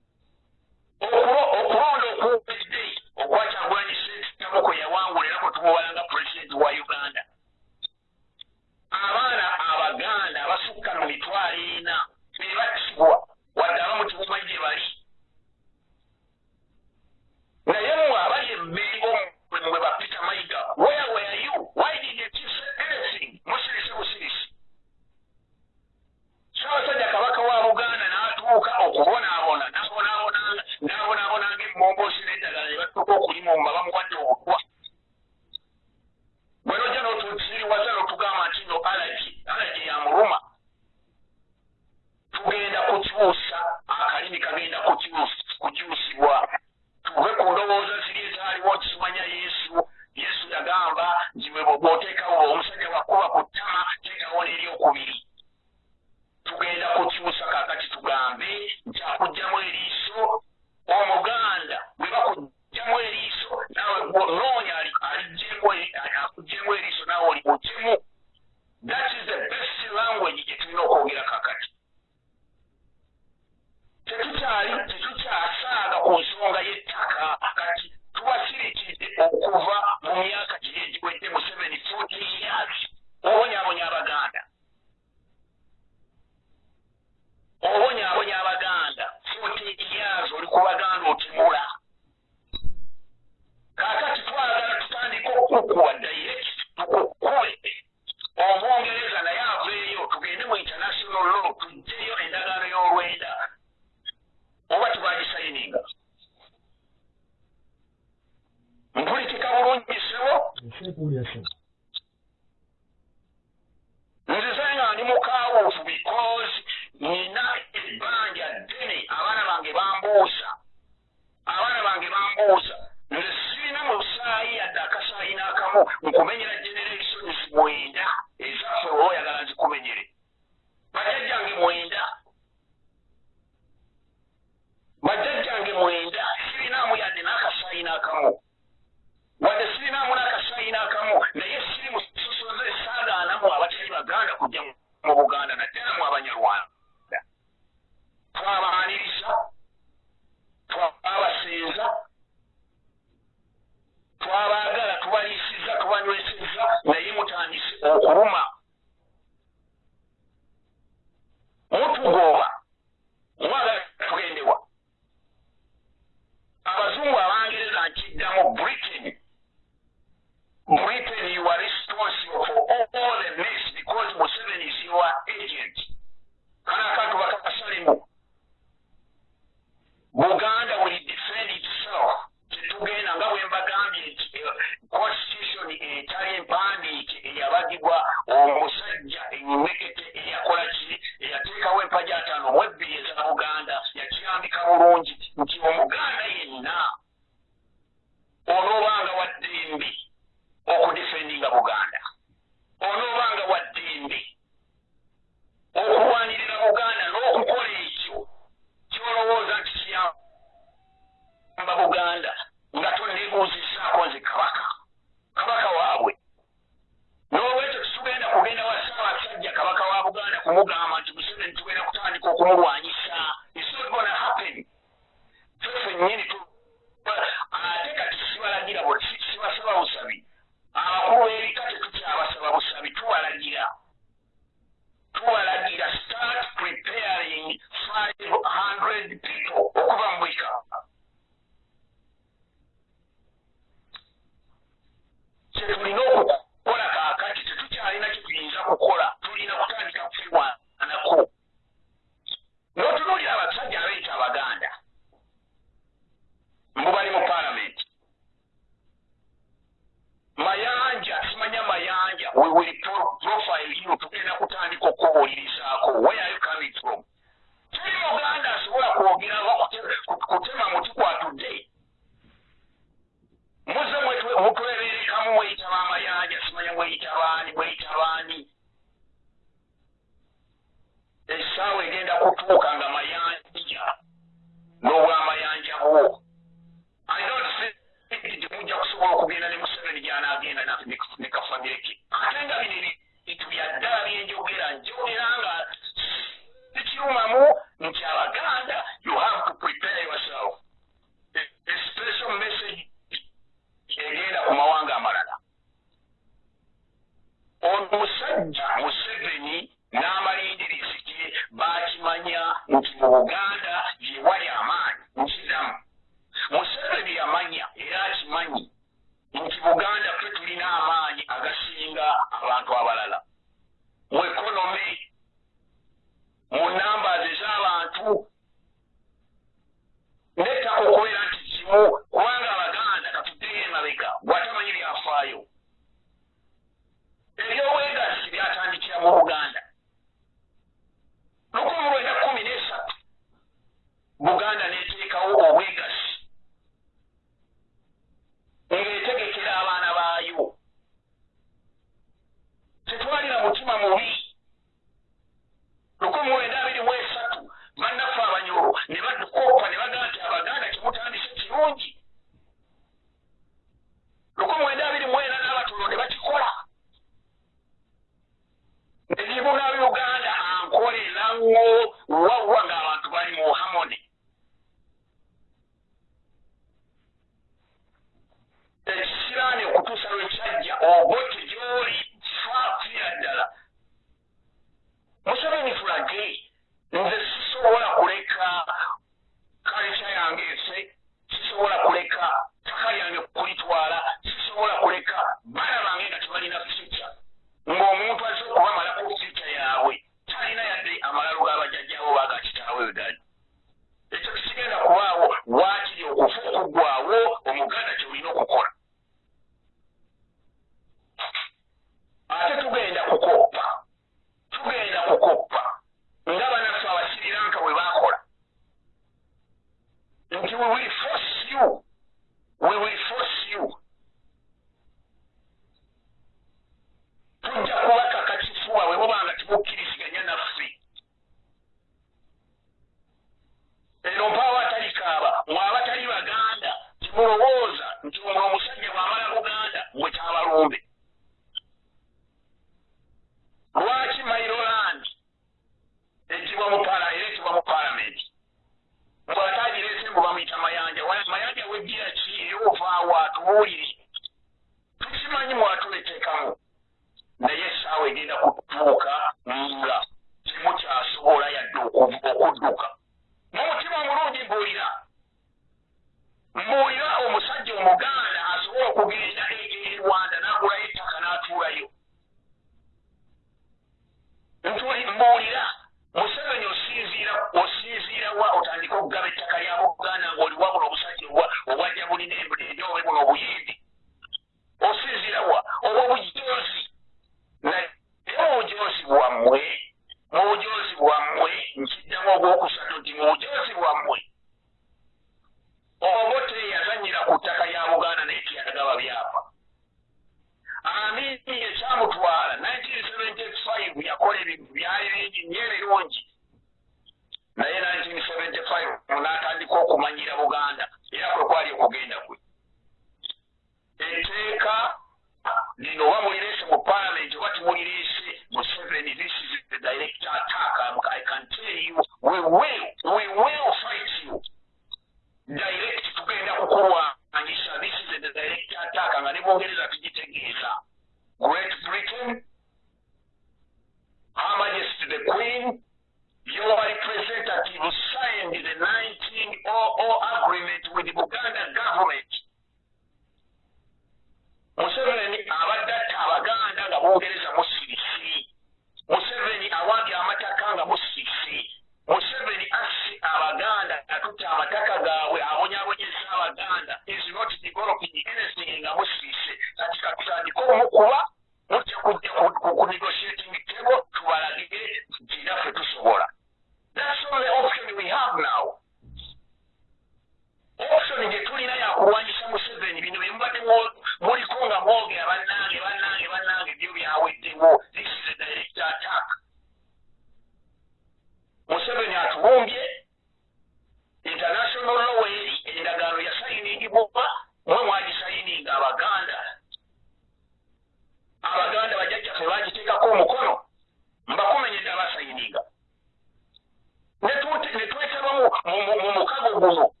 mu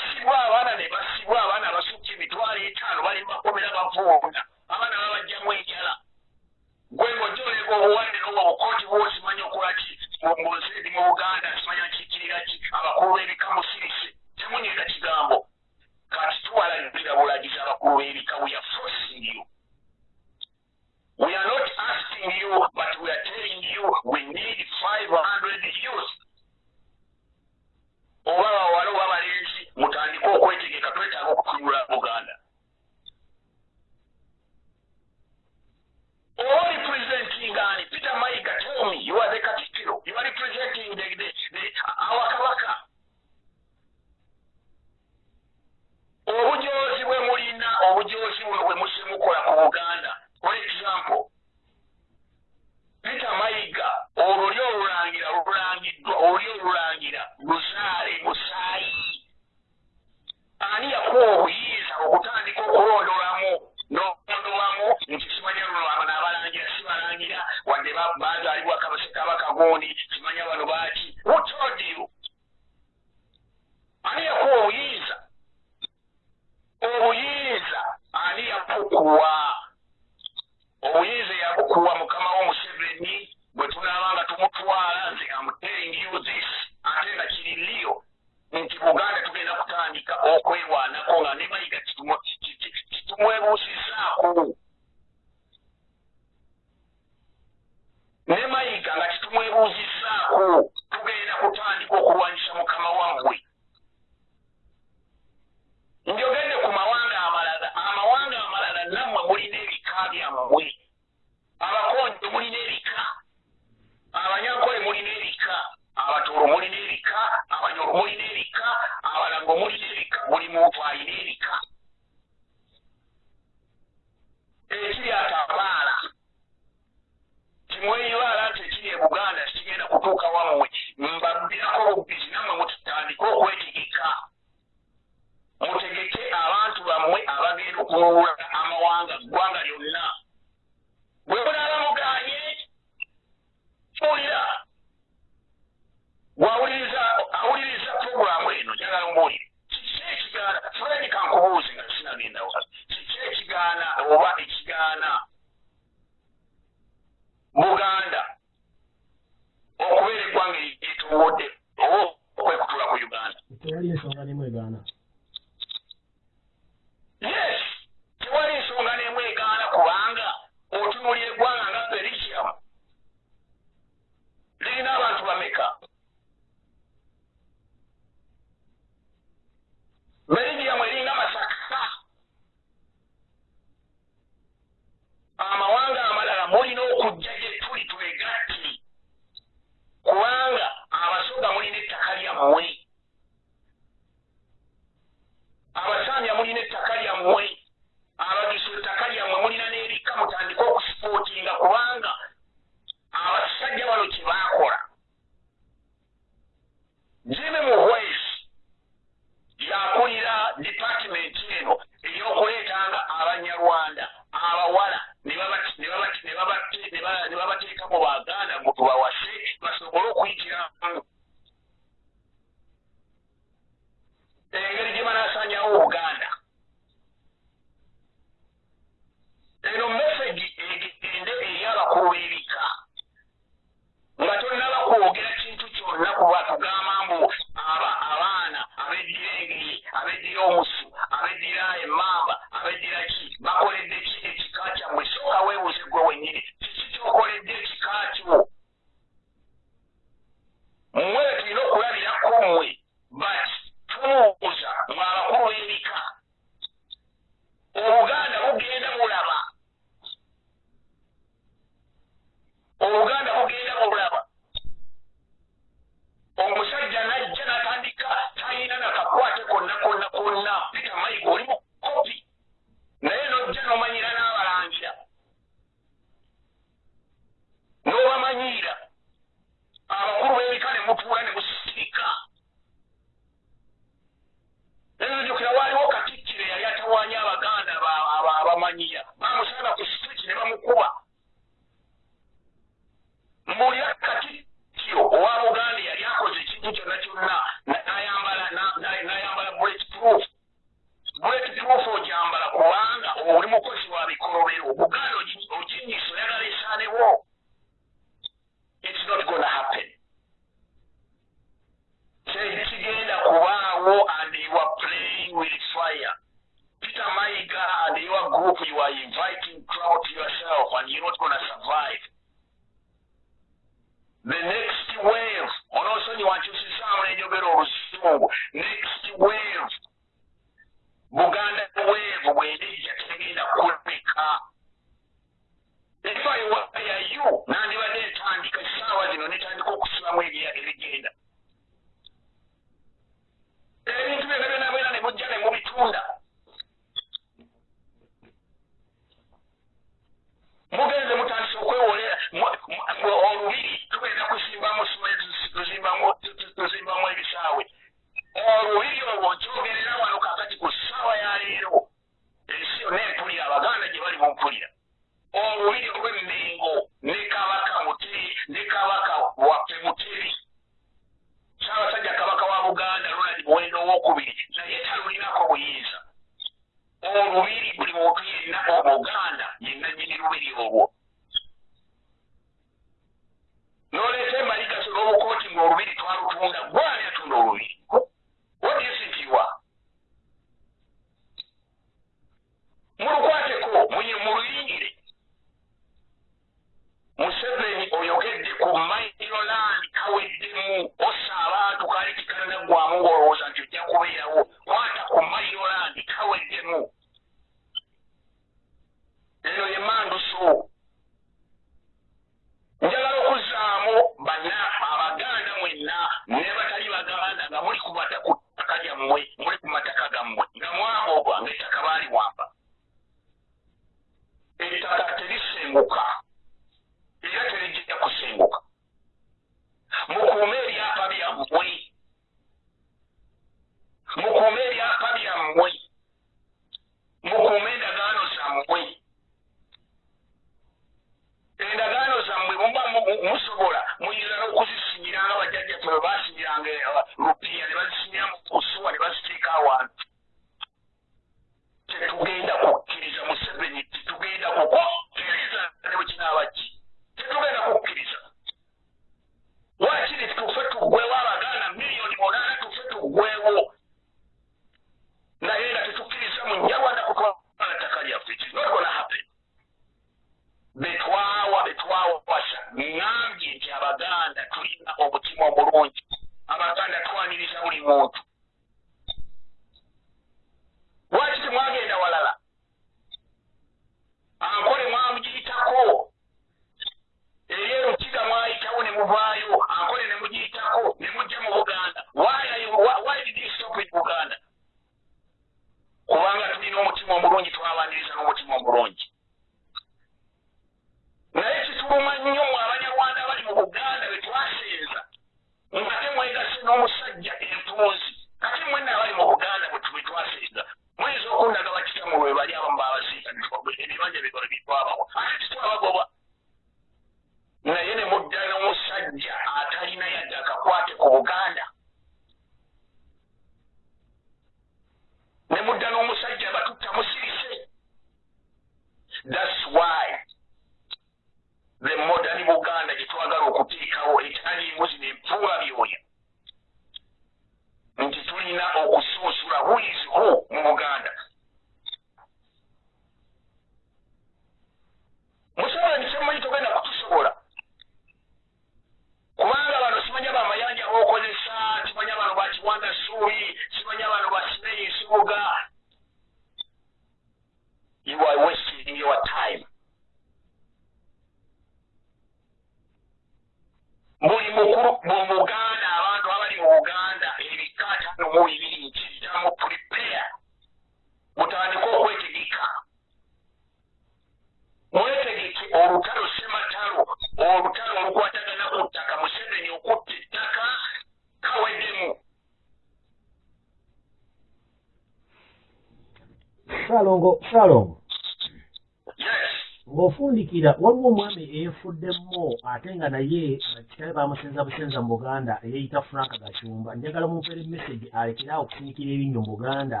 ate nga naye kitabe bamusenza busenza mu buganda eyeeyita frank gacyumba njagala mumpeera emesagi alekere awo okusinikira ebinnyo mu buganda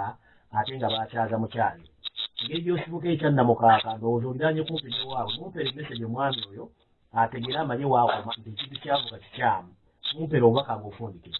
ate nga bakyaza mukyazi engeri gyosibuka ekyannamukaaka ndowooza ondanye kumpi newaabwe mumpeera emesagi omwami oyo ategere amanye waakoma nti ekintu kyavuga kikyamu. Mumpeera obubaka ngaofundike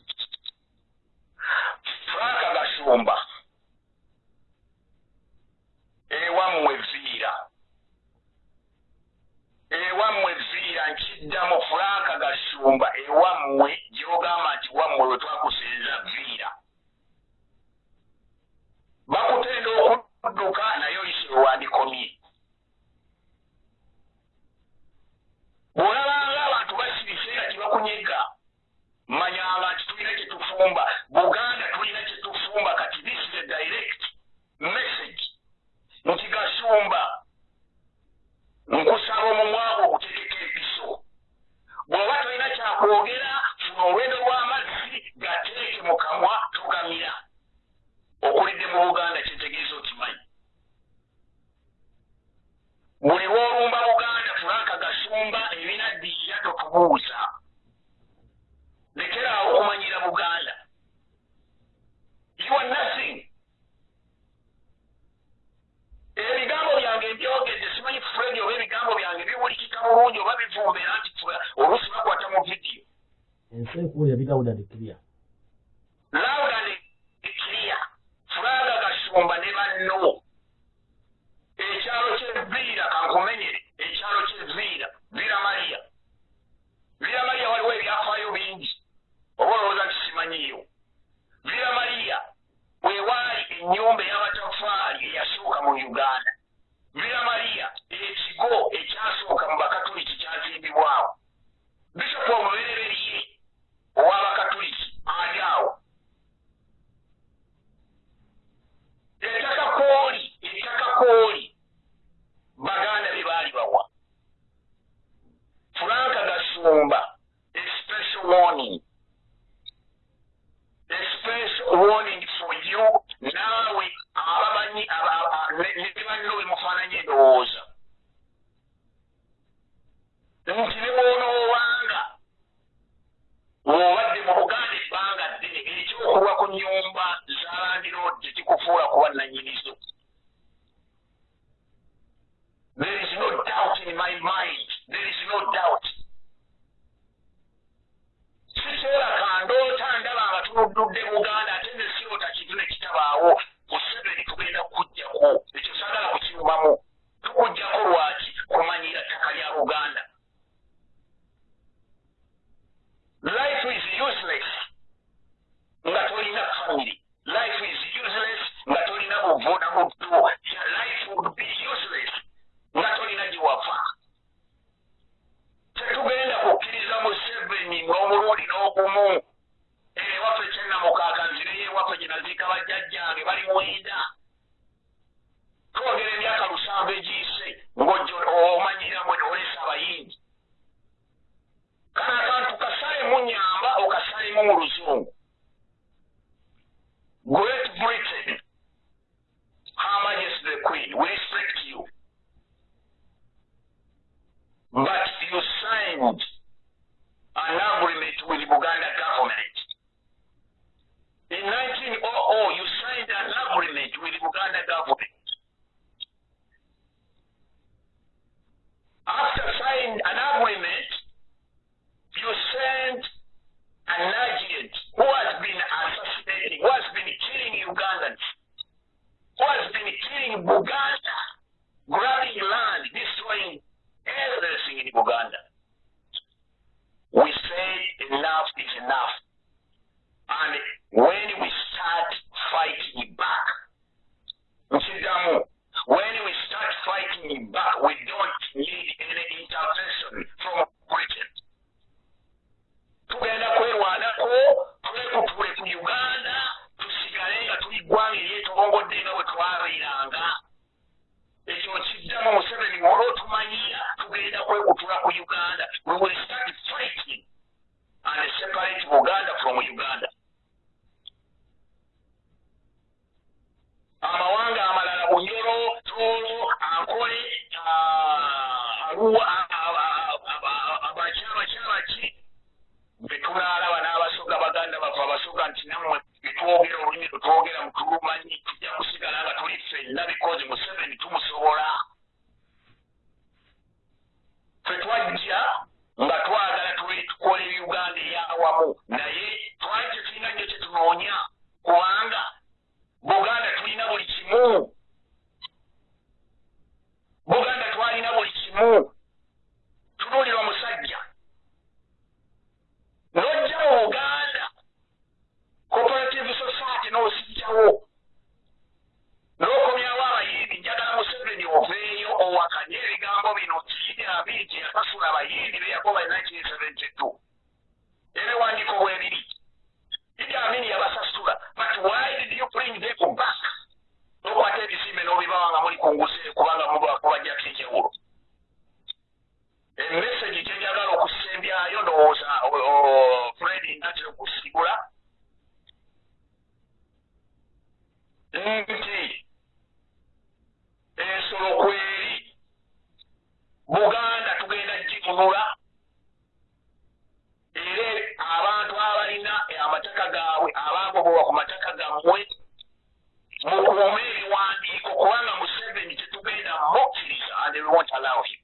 kubanga museveni tetugenda mukkiriza and we won't allow him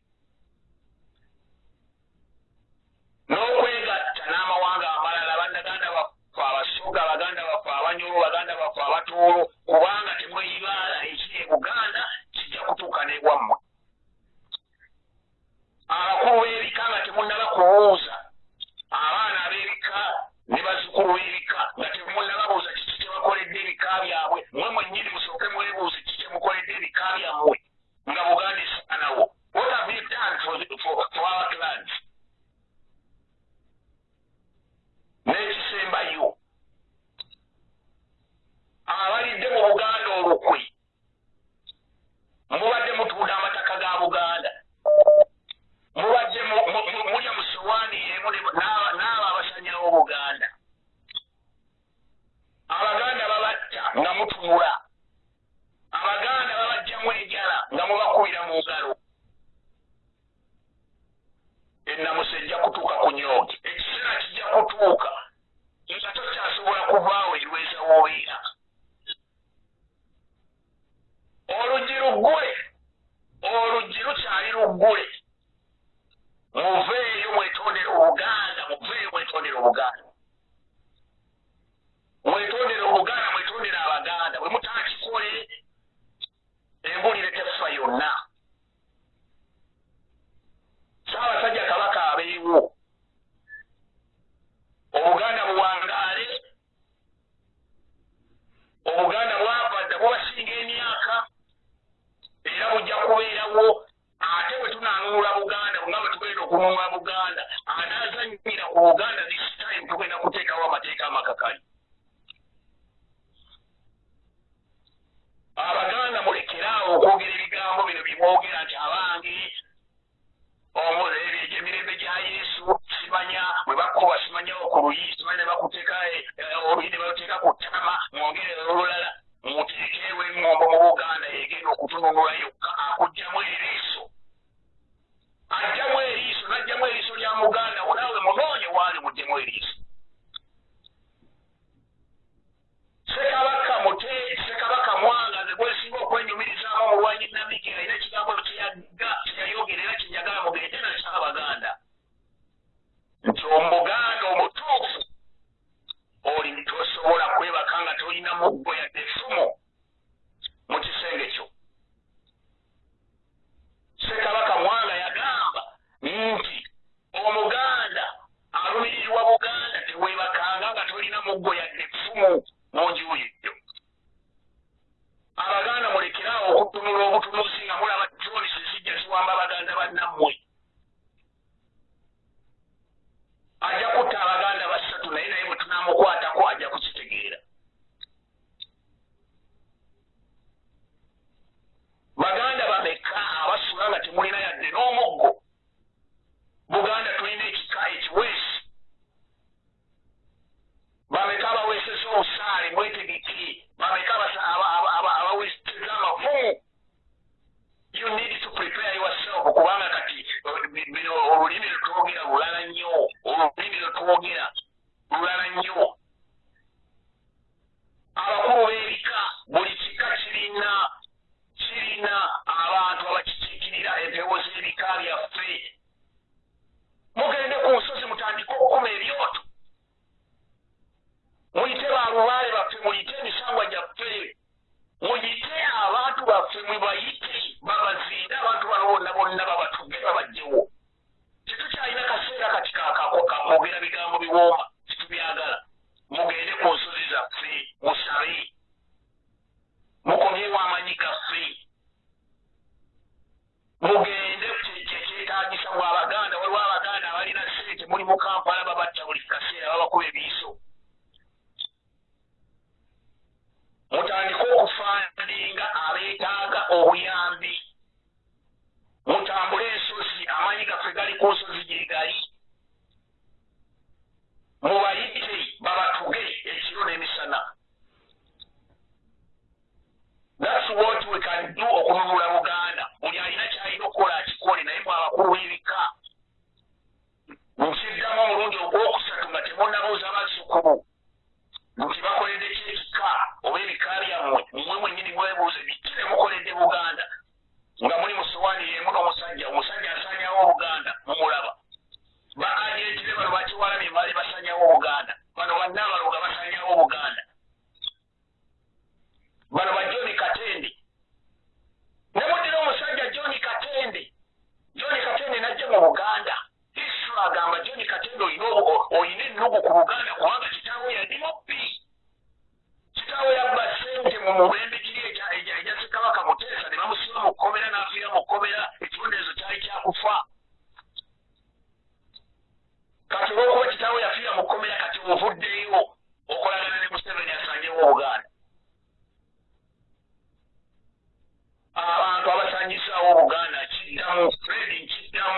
balina muggoya neffumu mungi uye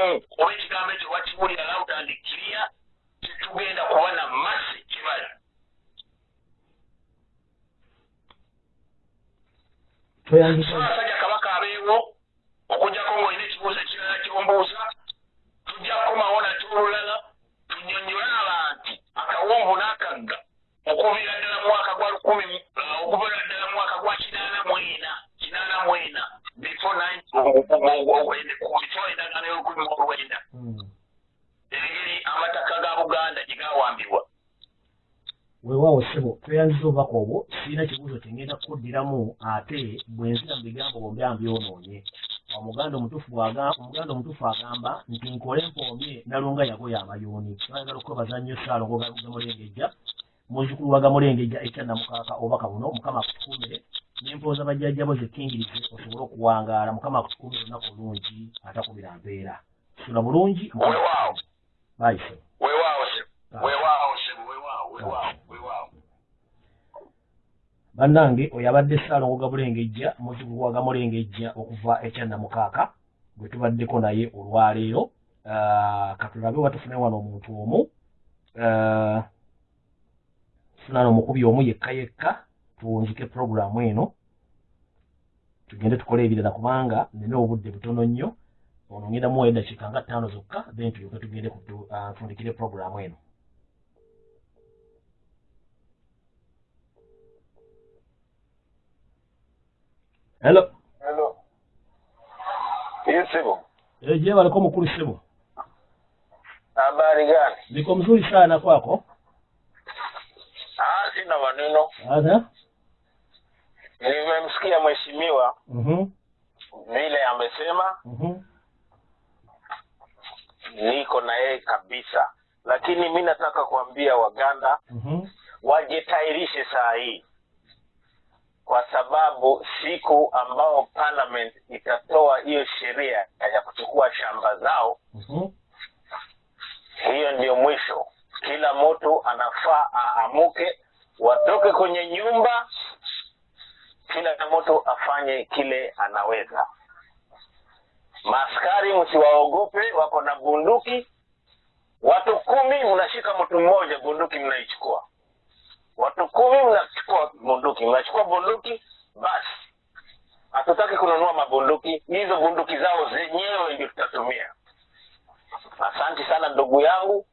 nkiddamu oba ekigambo ekyo bakiwulira loud and clear tetugenda kuba na masi toyandika abasajja kabaka abeewo okugjako ngaolina ekibuuzo ekirala kyombuuza tujja kukomawo nate olulala tunyonyole abantu akawonvu n'akagga okuviira ddala mwaka gwa lukumi okuviira ddala mwaka gwa kinaana mu ena kinaana mu ena before before endagaano y'olukumi mu olwenda engeri amataka ga buganda gye gawambibwa. Weewaawo ssebo tweyanziza obubaka obwo sirina kibuuzo kyengenda kukuddiramu ate bwe nzira mu bigambo bombi ambyonoonye omuganda omutuufu agamba nti nkole mpoomye nalunga yagoya amayuuni twayagala okwebaza nnyo saalongo gamulengejja muzzukulu wa gamulengejja ekyannamukaaka obubaka buno mukama akutukuumire nempooza bajjajjabo zekkingirize osobole okuwangaala mukama akutukuumire olunaku olungi atakubira mpeera sula bulungi weewaawo bayise weewaawo sebo weewaawo sebo weewaawo weewaawo weewaawo bannange oyo abadde saalongo gamulengejja muzzukulu wa gamulengejja okuva ekyannamukaaka gwe tubaddeko naye olwaleero. Ah, katulabe oba tufune wano omuntu omu. Ah, tufuna omukubi omu yekka yekka tuwunzike puroguramu eno. Tugende tukole ebirala kubanga nina obudde butono nnyo ono ngenda muwa eddakiika nga ttaano zokka then tulyoke tugende kutu- uh, ntundikire puroguramu eno hello Hello. yesibo Eh, je baliko mukulu sibo habari gani? niko mzuri sana kwako Ah, sina maneno. Aha. Nimemsikia mheshimiwa Mhm. vile amesema, Mhm. Niko na yeye kabisa, lakini mi nataka kuambia Waganda mm -hmm. wajitairishe saa hii, kwa sababu siku ambao parliament itatoa hiyo sheria ya kuchukua shamba zao, mm -hmm. hiyo ndio mwisho. Kila mtu anafaa aamuke, watoke kwenye nyumba, kila mtu afanye kile anaweza. Maaskari msiwaogope, wako na bunduki. Watu kumi mnashika mtu mmoja, bunduki mnaichukua. Watu kumi mnachukua bunduki, mnachukua bunduki, basi hatutaki kununua mabunduki. Hizo bunduki zao zenyewe ndio tutatumia. Asante sana ndugu yangu,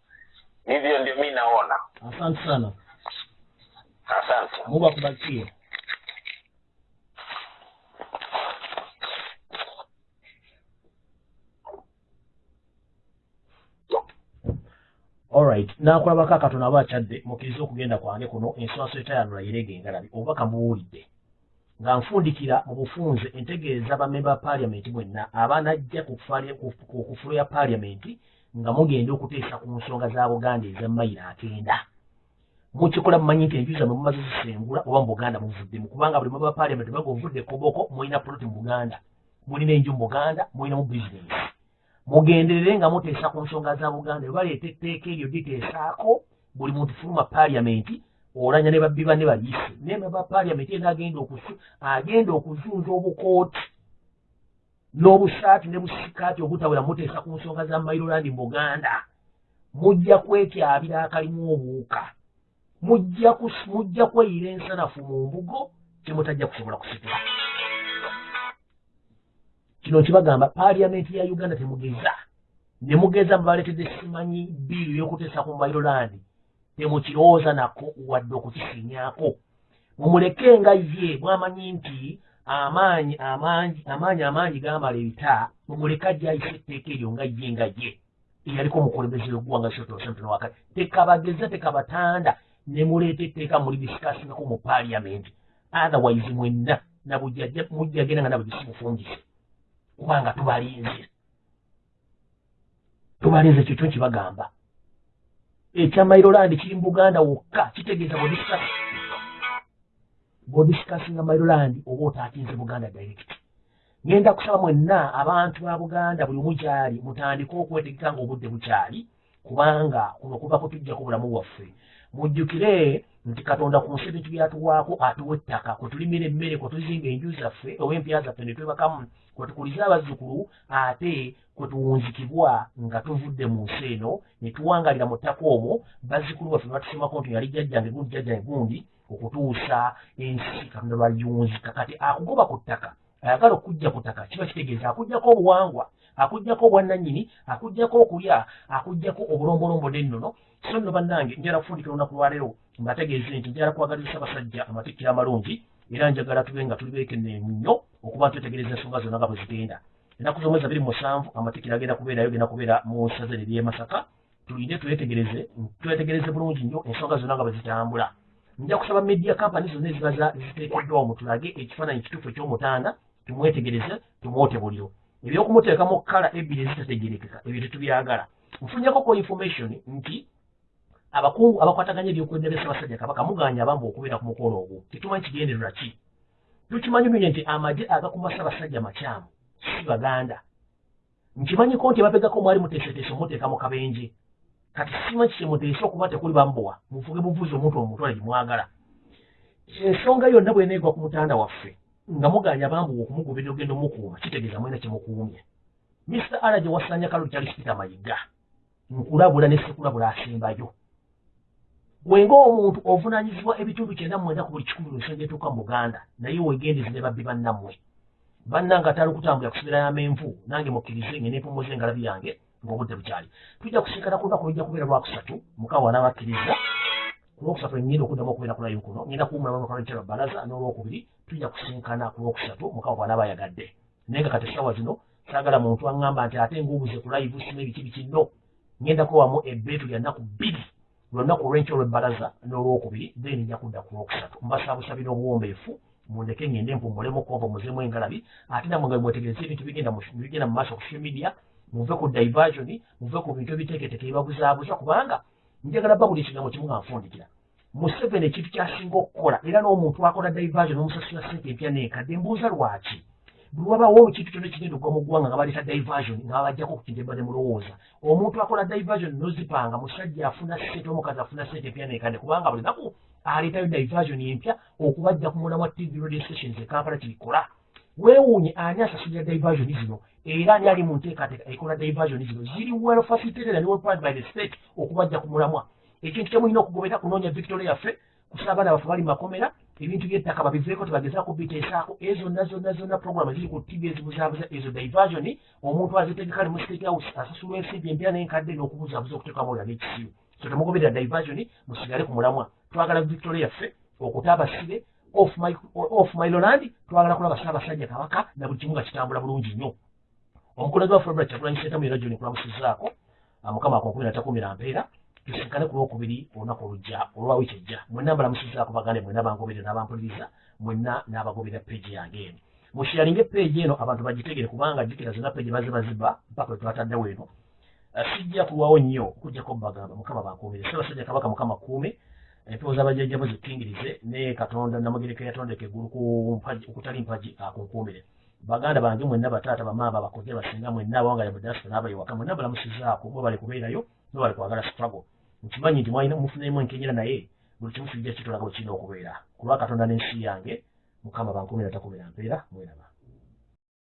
hivyo ndio mi naona asante sana asante mungu akubarikie alright nakulabako akatono aba akyadde mukkiriza okugenda kwange kuno enswaso etayanula yerega engalabi obubaka mubuwulidde nga nfundikira mu bufunze entegeeza bamemba ba paaliyamenti mwenna abanajja ku kufulo ya paaliyamenti nga mugenda okuteesa ku nsonga za buganda eza mayiro akenda. Mukikola mumanyi nti enju zammwe mumaze zisengula oba mu buganda muvuddemu kubanga buli maba paaliyamenti baga ovudde koboko mulina poloti mu buganda. Mulina enju mu buganda mulinamu bizinesi mugenderere nga muteesa ku nsonga za buganda webaleeta etteeka eryo liteesaako buli muntu fuluma paaliyamenti olanya ne babbi banne bayise naye maba paaliyamenti ena agenda okusu agenda okuzunza obukooti n'obusaati ne busikaati obutawera muteesa ku nsonga za mairolandi mu buganda. Mujja kwetyabira akalimu obuuka mujja kweyira ensanafu mu mbugo kyemutajja kusobola kusitula kino nkibagamba paaliyamenti ya uganda temugeza. Ne mugeza mubaleetedde simanyi biiru y'okuteesa ku mairolandi temukirowooza nako wadde okukisinyaako mumuleke nga ye bwamanyi nti amaanyi amangi amaanyi amangi gamala ebita mumuleke ajja ayisa etteeka eryo nga ye nga ye. Eyaliko omukulembeze w'eggwanga sotosemtonowakati tekabageza tekabatanda. Ne muleeta etteeka muli disikasingako mu paaliyamenti otherwise mwenna nabujja mujja genda nga nabwe gisimufungise kubanga tubalinze. Tubalinze ekyo kyo nkibagamba ekya mairolandi kiri mu buganda wokka kitegeeza bodiskas bodisikasinga mairolandi oba otaakinze buganda direct. Ngenda kusaba mwenna abantu ba buganda buli omu kyali mutandike okwetegeka nga obudde bukyali kubanga kuno kuba kutujjako bulamu bwaffe. Mujjukire nti katonda ku nsi ebintu byatuwaako atuwa ettaka kwe tulimira emmere kwe tuzinga enju zaffe oba empya zaffe ne twebakamu kwe tukuliza abazzukulu ate kwe tuwunzikibwa nga tuvudde mu nsi eno ne tuwangalira mu ttaka omwo. Bazzukulu baffe batusomako nti yali jjajjange gundi jjajjange gundi okutuusa ensi katonda lwayunzika kati akugoba ku ttaka ayagala okujja ku ttaka kiba kitegeeza akugjako obuwangwa akugjako obwannannyini akugjako okulya akugjako obulombolombo n'ennono. So nno bannange njala kufundikira olunaku lwaleero mbategeeze nti njala kwagaliza abasajja amatikkiro amalungi era njagala tube nga tuli beekenneemu nnyo okuba twetegereza ensonga zonna nga bwe zigenda. Ennaku z'omwezi abiri musanvu amatikkiro agenda kubeerayo genda kubeera mu saza ery'e masaka tulinde twetegereze twetegereze bulungi nnyo ensonga zonna nga bwe zitambula. Nja kusaba media company zonna eziba ziteekeddwawo mu tulage ekifaananyi kituufu eky'omutaana tumwetegereze tumwote buliro ebyokumuteekamu kala ebbiri ezitategerekeka ebyo tetubyagala nfunyako ko information nti abakungu abakwataganya ebyokwendera ssaabasajja kabaka muganya abamba okubeera ku mukolo ogwo. Tetumanyi kigendererwa ki? Tukimanyi bulungi nti amagye agakuma ssaabasajja makyamu si baganda. Nkimanyiko nti abapegako mwali muteeseteese omuteeka mu kabenje. Kati simanyi kyemuteese okuba tekuli bambowa muvuge buvuzi omuntu omutwale gimwagala. Ensonga yonna bweneegwa ku mutanda waffe nga muganya bambuwa okumugoberera ogenda omukuuma kitegeeza mwena kyemukuumye mr ara gye wasanya kalu kyali sipita mayiga nkulabula ne sekulabula asembayo bwenga omuntu ovunanyizibwa ebitundu kyenda mwenda ku buli kikumi ensonga etuuka mu buganda naye wegendezi ne babbi bannammwe. Bannange atali okutambula kusibirayo amenvu nange mukkirize nge nempumuza engalabi yange ng'obudde bukyali. Tujja kusinkana ku lunaku lujja kubeera lwakusatu mukama wanaabakkiriza ku lwokusatu ngenda okuddamu okubeera ku layivu kuno ngenda kuwumulamukalukyerwa balaza n'olwokubiri tujja kusinkana ku lwokusatu mukama bw'anaaba ayagadde naye nga kati essaawa zino saagala muntu aŋŋamba nti ate nguubuze ku layivu sima ebiki bikino ngenda kuwamu ebbeetu lya nnaku bbiri lwonnaku olw'enkyo olw'ebbalaza n'olwokubiri then nja kudda ku lwokusatu. Mbasaabusabira obuwombeefu mundeke ngende mpumulemu kompo muzemu engalabi ate namwe nga mwetegereza ebintu bigenda mu maaso ku social media muve ku diversion muve ku bintu ebiteeketeeke ebibabuzaabuza kubanga njagala bba buli ekigambo kimu nga nfundikira. Museveni ekintu kyasinga okukola era n'omuntu akola diversion omusasula sente empya neekadde mbuuza lwaki buli wabaawo ekintu kyonna ekigenda okugwa mu ggwanga nga baleeta diversion nga babajjako ku kintu ebadde mulowooza. Omuntu akola diversion nozipanga musajja afuna sente omukazi afuna sente empya neekadde kubanga buli naku aleetayo diversion empya okubajja ku mulamwa tv radio stations e kampala kirikola weewuunye ani asasulira diversion zino? Era ani ali mu nteekateeka ekola diversion zino? Ziri well facilitated and well planned by the state okubajja ku mulamwa. Ekintu kyemulina okugobera kunoonya victoria yaffe kusa abaana baffe bali makomera ebintu by'ettaka babiveeko tebagezaako biteesaako ezo zonna zonna zonna program ziri ku tv ezibuzaabuza ezo. Diversion omuntu azitegeka ne mu state house asasulwa ensimbi empya n'enkadde n'okubuzaabuza okuteekamu olala n'ekisiru so temugoberera diversion musigale ku mulamwa twagala victoria yaffe okuta abasibe off miloland twagala kulaba ssaabasajja kabaka na buli kimu nga kitambula bulungi nnyo omukulembeze wa february kyagulanyi sentamu era gyoni kulamusizaako mukama ako nkumi natakumi mpeera tusinkane ku lwokubiri olunaku olujja olwa wiiki ejja. Mwenna mbalamusizaako bagande mwenna bangoberera n'abampuliriza mwenna n'abagoberera peegi yange eno. Musharinge peegi eno abantu bagitegere kubanga jjukira zonna peegi baziba mpaka we twataddewo eno. Sijja kulwawo nnyo okujjako bagamba mukama bankuumire ssaabasajja kabaka mukama kuume empewo z'abajjajjabo zikkingirize ne katonda namugereka yatondeka eggulu okutali mpagi akunkuumire baganda bange mwenna bataata bamaama bakoze basinga mwenna abawanga mu diaspora n'abayiwaka mwenna balamusizaako mwe bali kubeerayo mwe bali kwagala struggle nkimanyi nti mwalina mufunemu enkenyera naye buli kimu kijja kitolaga bwe kirina okubeera. Ku lwa katonda n'ensi yange mukama bankumira takumira mpeera mweraba